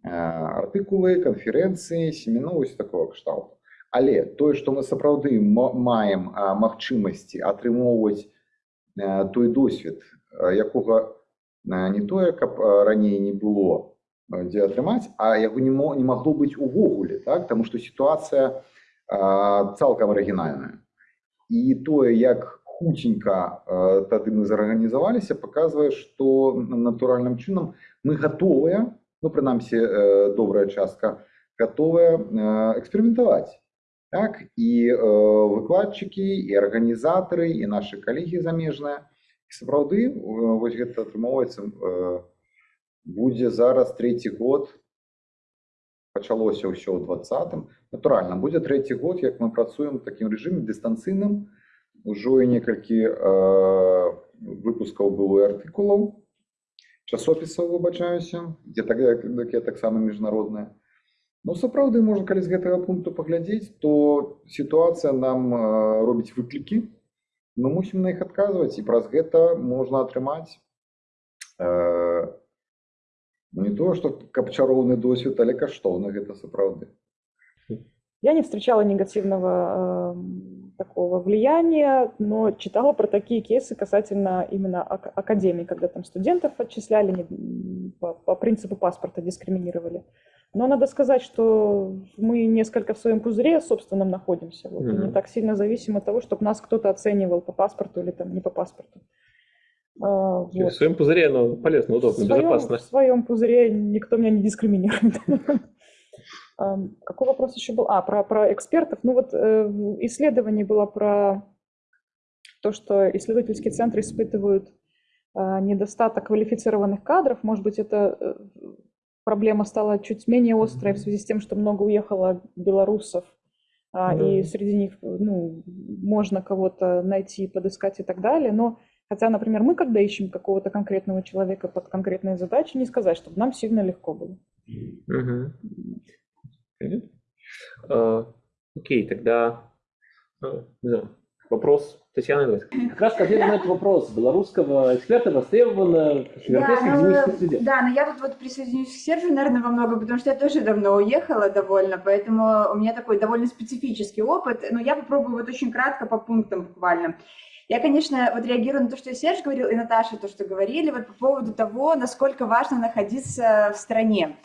Э, артыкулы канферэнцыі семіну ось такого кшталту. Але тое што мы сапраўды ма- маем магчымасці атрымоўваць э, той досвед якога э, не тое каб раней не было дзе атрымаць а яго не мо- не магло быць увогуле так? Таму што сітуацыя цалкам арыгінальная. І тое як хуценька тады мы зарганізаваліся паказвае што натуральным чынам мы гатовыя ну прынамсі э, добрая частка гатовая э, эксперыментаваць. Так? І э, выкладчыкі і арганізатары і нашы калегі замежныя і сапраўды э, вось гэта атрымоўваецца э, будзе зараз трэці год. Пачалося ўсё ў двадцатым натуральна будзе трэці год як мы працуем такім рэжыме дыстанцыйным ужо і некалькі э, выпускаў было і артыкулаў часопісаў выбачаюся дзе так, такія таксама міжнародныя Ну, сапраўды можна калі з гэтага пункту паглядзець, то сітуацыя нам э, робіць выклікі. Мы мусім на іх адказваць і праз гэта можна атрымаць э, ну, не то, што каб чароўны досвед, але каштоўна гэта сапраўды. Я не встречала негативного э, такого влияния, но читала про такие кейсы касательно именно ак- академий, когда там студентов отчисляли не- по, по принципу паспорта, дискриминировали. но надо сказать, что мы несколько в своем пузыре собственном находимся. Вот, и не так сильно зависим от того, чтобы нас кто-то оценивал по паспорту или там не по паспорту. А, В вот. своем пузыре оно полезно, В удобно, своем, безопасно. в своем пузыре никто меня не дискриминирует. Какой вопрос еще был? А, про, про экспертов. Ну вот э, в исследовании было про то, что исследовательские центры испытывают а, недостаток квалифицированных кадров. Может быть, эта э, проблема стала чуть менее острой в связи с тем, что много уехало белорусов, а, Да. и среди них ну, можно кого-то найти, подыскать и так далее. Но хотя, например, мы, когда ищем какого-то конкретного человека под конкретные задачи, не сказать, чтобы нам сильно легко было. А, Окей, тогда а, вопрос Татьяны. давайте. Как раз ответ на этот вопрос белорусского эксперта востребовано в европейской ну, академической среде. да, но я тут вот присоединюсь к Сержу, наверное, во многом, потому что я тоже давно уехала довольно, поэтому у меня такой довольно специфический опыт. Но я попробую вот очень кратко по пунктам буквально. Я, конечно, вот реагирую на то, что Серж говорил, и Наташа то, что говорили, вот по поводу того, насколько важно находиться в стране.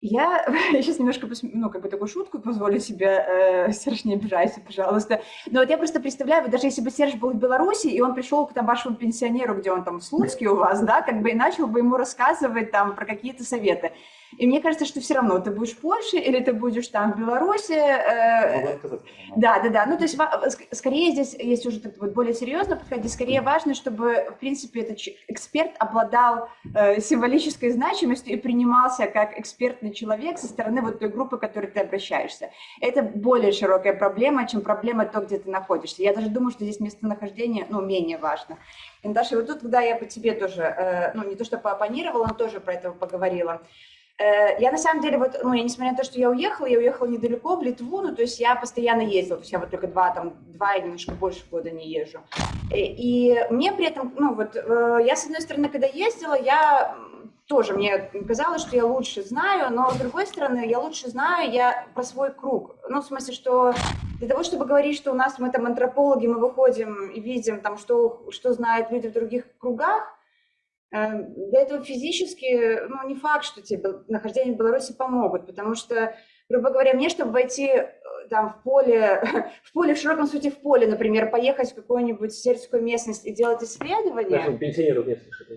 Я, я сейчас немножко, ну, как бы такую шутку позволю себе, э, Серж, не обижайся, пожалуйста. Но вот я просто представляю, вот даже если бы Серж был в Беларуси, и он пришел к там, вашему пенсионеру, где он там в Слуцке у вас, да, как бы и начал бы ему рассказывать там про какие-то советы. И мне кажется, что все равно ты будешь в Польше или ты будешь там в Беларуси. э, да, да, да. Ну, то есть скорее здесь, если уже так вот более серьезно подходить, скорее важно, чтобы, в принципе, этот эксперт обладал э, символической значимостью и принимался как экспертный человек со стороны вот той группы, к которой ты обращаешься. Это более широкая проблема, чем проблема то, где ты находишься. Я даже думаю, что здесь местонахождение, ну, менее важно. И, Наташа, вот тут, когда я по тебе тоже, э, ну, не то что поопонировала, но тоже про это поговорила, Я на самом деле, вот, ну, я несмотря на то, что я уехала, я уехала недалеко, в Литву, ну, то есть я постоянно ездила, то есть я вот только два, там, два или немножко больше года не езжу. Э, И мне при этом, ну, вот, э, я, с одной стороны, когда ездила, я тоже, мне казалось, что я лучше знаю, но, с другой стороны, я лучше знаю я про свой круг. Ну, в смысле, что для того, чтобы говорить, что у нас мы там антропологи, мы выходим и видим там, что, что знают люди в других кругах, Э, Для этого физически, ну, не факт, что тебе нахождение в Беларуси помогут, потому что, грубо говоря, мне, чтобы войти там в поле, в поле, в широком смысле в поле, например, поехать в какую-нибудь сельскую местность и делать исследования, Нашим пенсионеров не слышат.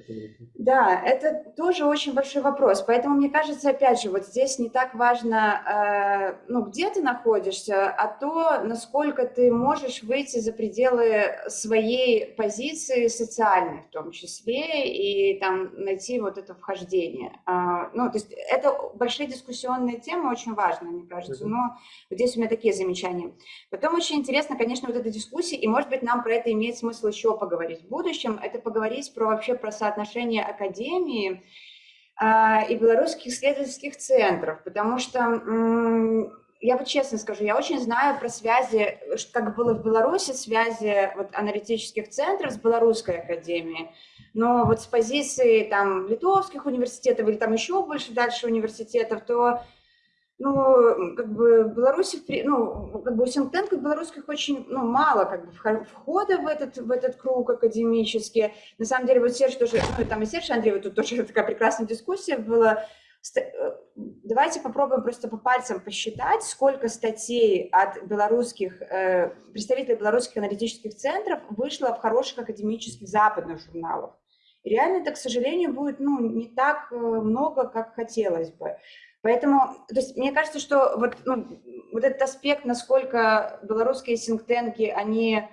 да, это тоже очень большой вопрос. Поэтому мне кажется, опять же, вот здесь не так важно, э, ну, где ты находишься, а то, насколько ты можешь выйти за пределы своей позиции социальной в том числе и там найти вот это вхождение. А, ну, то есть это большие дискуссионные темы, очень важные, мне кажется. Но здесь у меня такие замечания. Потом очень интересно, конечно, вот эта дискуссия, и, может быть, нам про это имеет смысл еще поговорить в будущем, это поговорить про вообще про соотношение академии а, и белорусских исследовательских центров, потому что я вот честно скажу, я очень знаю про связи, как было в Беларуси, связи вот, аналитических центров с белорусской академией, но вот с позиции там литовских университетов или там еще больше дальше университетов, то ну, как бы Беларуси, ну, как бы у синктенков белорусских очень, ну, мало как бы вхо- входа в этот, в этот круг академический. На самом деле, вот Серж тоже, ну, там и Серж Андреев, тут тоже такая прекрасная дискуссия была. Э, Давайте попробуем просто по пальцам посчитать, сколько статей от белорусских, э, представителей белорусских аналитических центров вышло в хороших академических западных журналах. И реально это, к сожалению, будет, ну, не так э, много, как хотелось бы. Поэтому, то есть, мне кажется, что вот, ну, вот этот аспект, насколько белорусские синктенки, они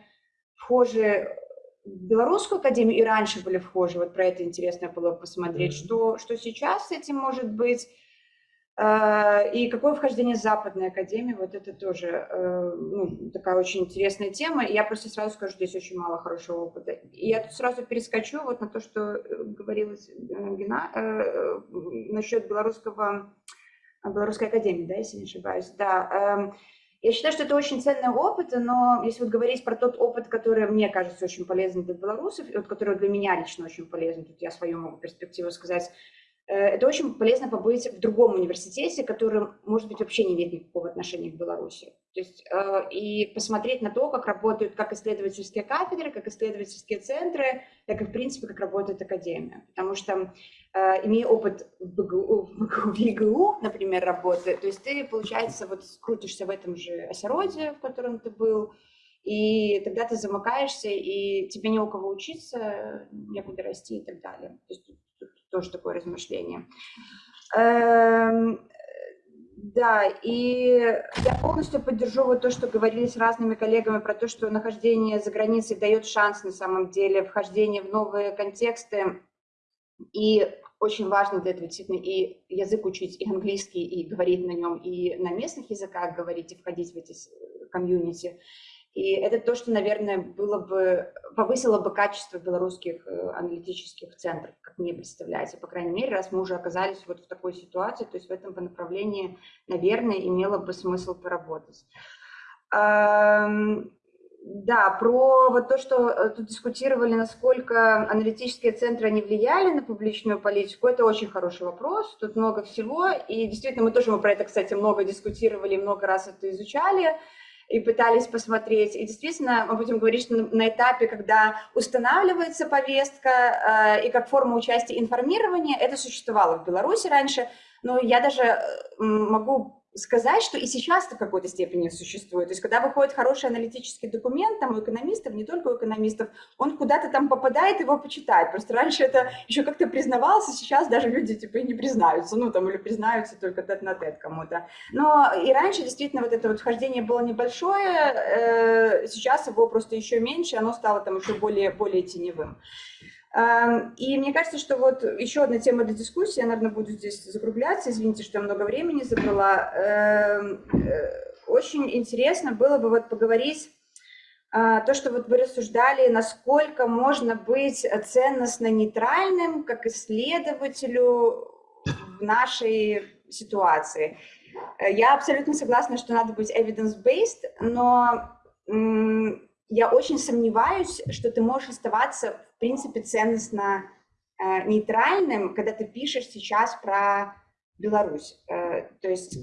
вхожи в белорусскую академию и раньше были вхожи, вот про это интересно было посмотреть, Мгм. что, что сейчас с этим может быть, и какое вхождение западной академии, вот это тоже э, ну, такая очень интересная тема. Я просто сразу скажу, здесь очень мало хорошего опыта. И я тут сразу перескочу вот на то, что э, говорилось э, Гена- насчет белорусского Белорусской академии, да, если не ошибаюсь, да. Эм, я считаю, что это очень ценный опыт, но если вот говорить про тот опыт, который мне кажется очень полезным для белорусов, и вот который для меня лично очень полезен, тут я свою могу перспективу сказать, это очень полезно побыть в другом университете, который, может быть, вообще не имеет никакого отношения к Беларуси. То есть, э, и посмотреть на то, как работают как исследовательские кафедры, как исследовательские центры, так и, в принципе, как работает академия. Потому что, э, имея опыт в, БГУ, например, работы, то есть ты, получается, вот крутишься в этом же осероде, в котором ты был, и тогда ты замыкаешься, и тебе не у кого учиться, некуда расти и так далее. То есть тоже такое размышление. Эм, да, и я полностью поддержу вот то, что говорили с разными коллегами про то, что нахождение за границей дает шанс на самом деле, вхождение в новые контексты. И очень важно для этого действительно и язык учить, и английский, и говорить на нем, и на местных языках говорить, и входить в эти комьюнити. И это то, что, наверное, было бы, повысило бы качество белорусских э, аналитических центров, как мне представляется, по крайней мере, раз мы уже оказались вот в такой ситуации, то есть в этом направлении, наверное, имело бы смысл поработать. Да, про вот то, что э, тут дискутировали, насколько аналитические центры не влияли на публичную политику, это очень хороший вопрос, тут много всего, и действительно мы тоже мы про это, кстати, много дискутировали, много раз это изучали, и пытались посмотреть. И действительно, мы будем говорить, что на этапе, когда устанавливается повестка э, и как форма участия информирования, это существовало в Беларуси раньше, но я даже э, могу сказать, что и сейчас в какой-то степени существует. То есть, когда выходит хороший аналитический документ, там у экономистов, не только у экономистов, он куда-то там попадает, его почитает. Просто раньше это еще как-то признавалось, а сейчас даже люди типа не признаются, ну там или признаются только тет на тет кому-то. Но и раньше действительно вот это вот вхождение было небольшое, э, сейчас его просто еще меньше, оно стало там еще более, более теневым. И мне кажется, что вот еще одна тема для дискуссии, я, наверное, буду здесь закругляться, извините, что я много времени забрала. Эм, э, очень интересно было бы вот поговорить а, то, что вот вы рассуждали, насколько можно быть ценностно нейтральным как исследователю в нашей ситуации. Э, я абсолютно согласна, что надо быть evidence-based, но я очень сомневаюсь, что ты можешь оставаться, в принципе, ценностно э, нейтральным, когда ты пишешь сейчас про Беларусь. Э, то есть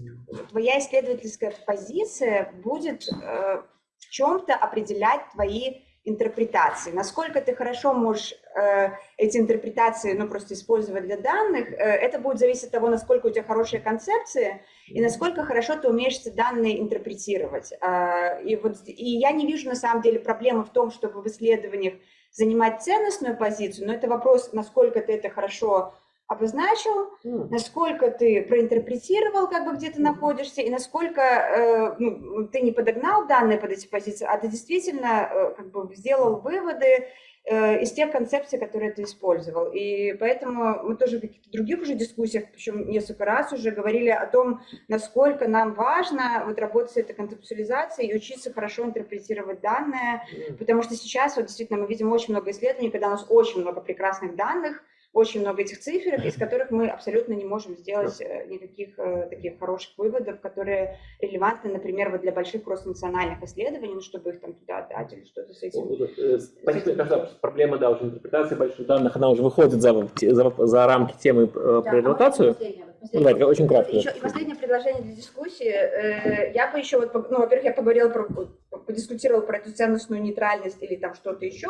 твоя исследовательская позиция будет э, в чем-то определять твои интерпретации. Насколько ты хорошо можешь э, эти интерпретации ну, просто использовать для данных, э, это будет зависеть от того, насколько у тебя хорошие концепции и насколько хорошо ты умеешь эти данные интерпретировать. Э, и, вот, и я не вижу на самом деле проблемы в том, чтобы в исследованиях занимать ценностную позицию, но это вопрос, насколько ты это хорошо обозначил, mm. насколько ты проинтерпретировал, как бы где ты находишься, и насколько э, ну, ты не подогнал данные под эти позиции, а ты действительно э, как бы сделал выводы из тех концепций, которые ты использовал. И поэтому мы тоже в каких-то других уже дискуссиях, причем несколько раз уже говорили о том, насколько нам важно вот работать с этой концептуализацией и учиться хорошо интерпретировать данные, потому что сейчас вот действительно мы видим очень много исследований, когда у нас очень много прекрасных данных, очень много этих цифр, из которых мы абсолютно не можем сделать э, никаких э, таких хороших выводов, которые релевантны, например, вот для больших кросс-национальных исследований, ну, чтобы их там туда отдать или что-то с этим. Э, спасибо, кажется, проблема, да, уже интерпретации больших данных, она уже выходит за, за, за рамки темы да, про релокацию. Ну, давайте, очень кратко. Еще, и последнее предложение для дискуссии. Я бы еще, вот, ну, во-первых, я поговорила про, подискутировала про эту ценностную нейтральность или там что-то еще,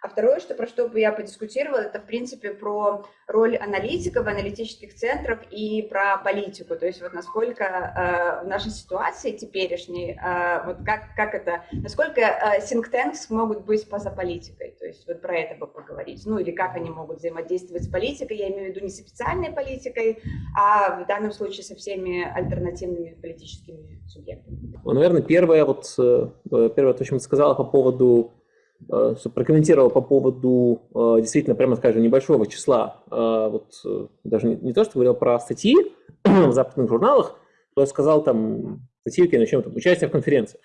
а второе, что, про что бы я подискутировала, это, в принципе, про роль аналитиков, аналитических центров и про политику. То есть вот насколько э, в нашей ситуации теперешней, э, вот как, как это, насколько э, think tanks могут быть поза политикой. То есть вот про это бы поговорить. Ну или как они могут взаимодействовать с политикой. Я имею в виду не с официальной политикой, а в данном случае со всеми альтернативными политическими субъектами. Ну, наверное, первое, вот, э, первое, то, что ты сказала по поводу прокомментировал по поводу э, действительно, прямо скажем, небольшого числа, э, вот даже не, не то, что говорил про статьи в западных журналах, то я сказал там статьи, начнем там, участие в конференциях.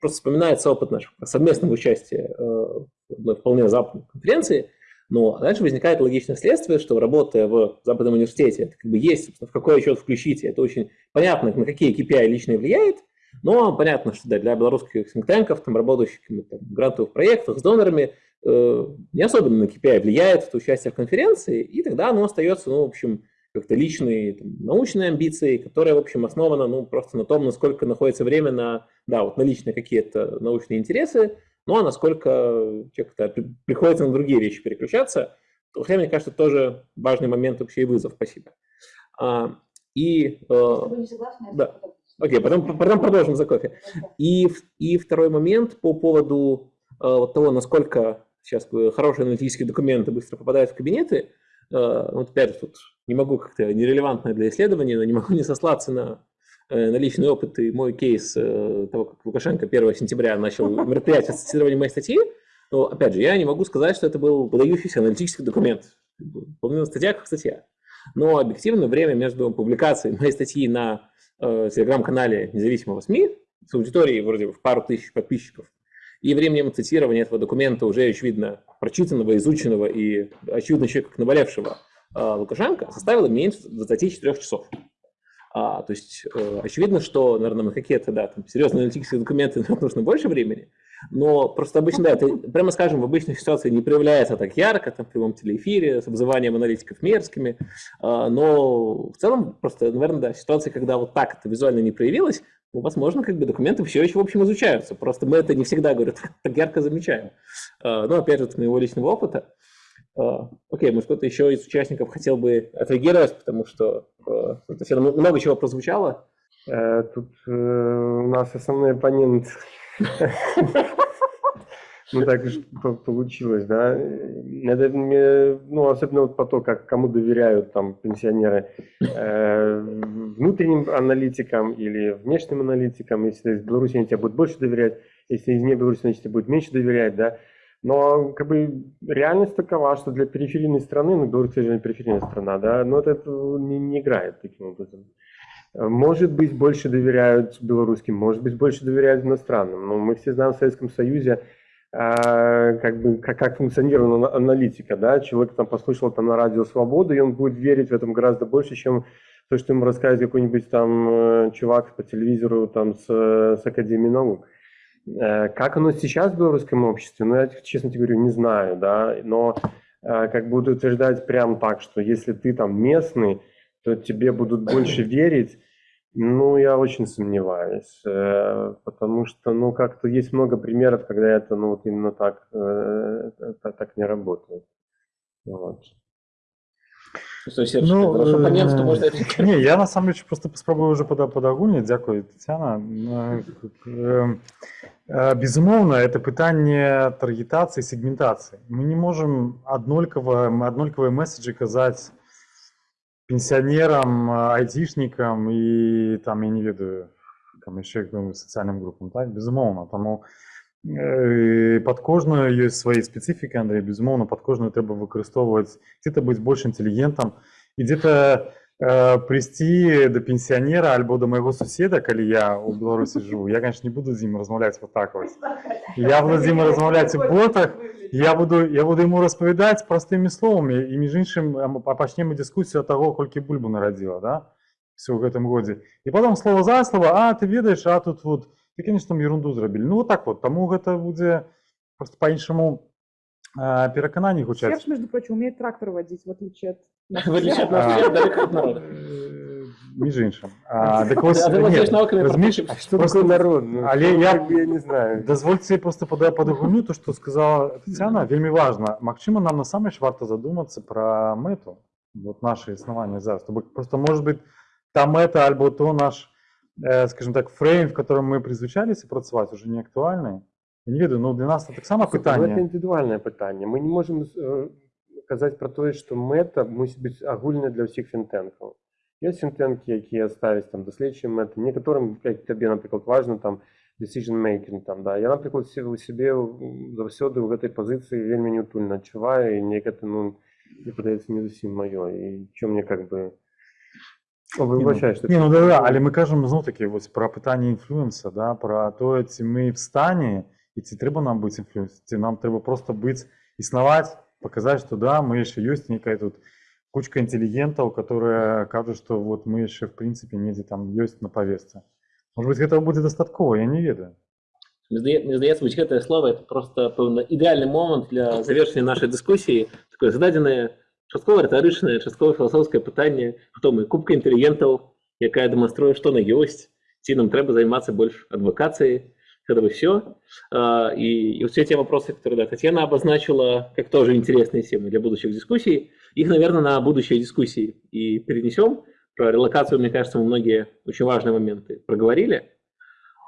Просто вспоминается опыт нашего совместного участия в одной вполне западной конференции. Но дальше возникает логичное следствие, что работая в Западном университете, это как бы есть, собственно, в какой счет включить, это очень понятно, на какие KPI лично влияет, но понятно, что да, для белорусских синктенков, там, работающих там, в грантовых проектах с донорами, э, не особенно на KPI влияет это участие в конференции, и тогда оно остается, ну, в общем, как-то личные там, научные амбиции, которая, в общем, основана ну, просто на том, насколько находится время на, да, вот на личные какие-то научные интересы, ну а насколько человек приходится на другие вещи переключаться. Хотя, мне кажется, тоже важный момент вообще и вызов. Спасибо. А, и, э, не согласны, да. Окей, потом, потом продолжим за кофе. И, и второй момент по поводу э, вот того, насколько сейчас хорошие аналитические документы быстро попадают в кабинеты. Э, вот опять же, тут не могу как-то нерелевантно для исследования, но не могу не сослаться на, э, на личный опыт и мой кейс э, того, как Лукашенко 1 сентября начал мероприятие с цитированием моей статьи. Но, опять же, я не могу сказать, что это был выдающийся аналитический документ. Половина статья как статья. Но объективно время между публикацией моей статьи на э, телеграм-канале независимого СМИ с аудиторией вроде в пару тысяч подписчиков и временем цитирования этого документа уже очевидно прочитанного, изученного и очевидно человека как наболевшего а, Лукашенко составила меньше 24 часов. А, то есть э, очевидно, что, наверное, на какие-то да, там, серьезные аналитические документы нужно больше времени, но просто обычно, да, это, прямо скажем, в обычной ситуации не проявляется так ярко, там, в прямом телеэфире, с обзыванием аналитиков мерзкими, а, но в целом просто, наверное, да, ситуация, когда вот так это визуально не проявилось, ну, возможно, как бы документы все еще, в общем, изучаются, просто мы это не всегда, говорю, так, ярко замечаем. А, ну, опять же, от моего личного опыта. А, окей, может, кто-то еще из участников хотел бы отреагировать, потому что много чего прозвучало. Э, тут э, у нас основной оппонент. Ну, так уж получилось, да. Это, ну, особенно вот по то, как кому доверяют там пенсионеры, э, внутренним аналитикам или внешним аналитикам. Если из Беларуси они тебе будут больше доверять, если из не Беларуси, значит, тебе будут меньше доверять, да. Но как бы реальность такова, что для периферийной страны, ну, Беларусь же периферийная страна, да, но это не, не играет таким образом. Может быть, больше доверяют белорусским, может быть, больше доверяют иностранным. Но мы все знаем в Советском Союзе, э, как, бы, как, как функционировала аналитика. Да? Человек там послушал там, на радио «Свободу», и он будет верить в этом гораздо больше, чем то, что ему рассказывает какой-нибудь там э, чувак по телевизору там, с, с Академии наук. Э, как оно сейчас в белорусском обществе, ну, я, честно тебе говорю, не знаю, да, но э, как буду утверждать прям так, что если ты там местный, то тебе будут больше верить, ну, я очень сомневаюсь, э, потому что, ну, как-то есть много примеров, когда это, ну, вот именно так, так, так не работает. Вот. Что, Серж, ну, ваш оппонент, что можно Не, я на самом деле просто спробую уже подагульніць Дякую Тетяна безумоўна это пытанне таргетацыі сегментацыі мы не можем аднолькава аднолькавыя месседжы казаць пенсионерам айцішнікам і там я не ведаю там яшчэ сацыяльным групам так безумоўна таму э, под кожную ёсць свае спецыфікі Андрей безумоўна под кожную трэба выкарыстоўваць ці-то быць больш інтэлігентам і дзе-то э, прийти до пенсионера альбо до моего суседа калі я у беларусі живу я конечно не буду з ім размаўляць вот так вот я буду з ім размаўляць у ботах я буду я буду ему распавядаць простымі словамі і між іншым пачнем дыскусію того колькі бульбу нарадзіла да все ў гэтым годзе і потом слово за слово а ты ведаешь а тут вот ты конечно ерунду зрабілі ну вот так вот таму гэта будзе просто по-іншаму а, перакананні гучаць Серж, между прочим умеет трактор водить в отличие от в отличие от нас всех, далеко от народа. Між іншим. А, так ось, ні, розумієш, а что такое народ? Ну, але я, я не знаю. Дозвольте просто подагульню то, что сказала Тетяна, вельмі важно. Магчыма, нам насамрэч варта задуматься про мэту, вот наше існаванне зараз. То просто, может быть, та мэта альбо то наш, э, скажем так, фрейм, в котором мы призвычаліся працаваць, уже не актуальны. Я не ведаю, ну для нас это таксама пытанне. Это індывідуальнае пытанне. Мы не можем э, казаць пра тое што мэта мусіць быць агульная для ўсіх фінтэнкаў ёсць фінтэнкі якія ставяць там даследчыя мэты некаторым як табе напрыклад важна там decision making там да я напрыклад у сябе заўсёды ў гэтай пазіцыі вельмі неутульна адчуваю і неяк это ну мне падаецца не зусім маё і чё мне как бы выбачай не, ну, не, ну да, да, але мы кажам зноў такі вось пра пытанне інфлюенса да пра тое ці мы в стане і ці трэба нам быць інфлюенс ці нам трэба просто быць існаваць показать, что да, мы еще есть некая тут кучка интеллигентов, которые кажут, что вот мы еще в принципе недзе там есть на повестке. Может быть, этого будет достатково, я не ведаю. Мне здае- мне здаецца вось гэтае слово это просто пэўна ідэальны момант для завершення нашай дыскусіі такое зададзенае часткова рытарычнае часткова філасофскае пытанне хто мы кубка інтэлігентаў якая дэманструе што на ёсць ці нам трэба займацца больш адвакацыяй это бы все и, и вот все те вопросы которые да, Татьяна обозначила как тоже интересные темы для будущих дискуссий их наверное на будущие дискуссии и перенесем про релокацию мне кажется мы многие очень важные моменты проговорили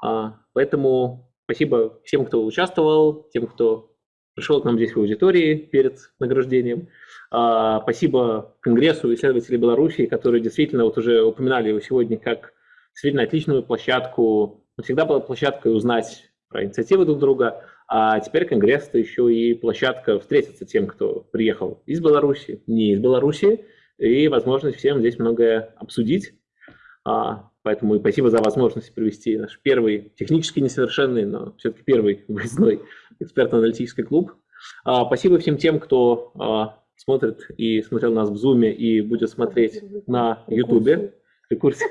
А, поэтому Спасибо всем, кто участвовал, тем, кто пришел к нам здесь в аудитории перед награждением. А, Спасибо Конгрессу исследователей Беларуси, которые действительно вот уже упоминали его сегодня как действительно отличную площадку. Всегда была площадкой узнать про инициативы друг друга, а теперь Конгресс – это еще и площадка встретиться тем, кто приехал из Беларуси, не из Беларуси, и возможность всем здесь многое обсудить. А, Поэтому и спасибо за возможность провести наш первый, технически несовершенный, но все-таки первый выездной экспертно-аналитический клуб. А, Спасибо всем тем, кто а, смотрит и смотрел нас в Zoom и будет смотреть на YouTube.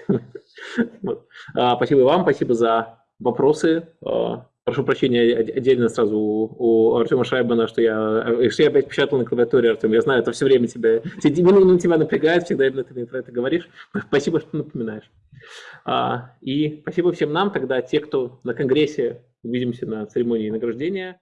Вот. А, Спасибо вам, спасибо за вопросы. А, Прошу прощения отдельно сразу у, у Артема Шайбана, что я, э, что я опять печатал на клавиатуре, Артем. Я знаю, это все время тебя, те- минут тебя напрягает, всегда именно ты мне про это говоришь. Спасибо, что напоминаешь. А, И спасибо всем нам тогда, те, кто на Конгрессе, увидимся на церемонии награждения.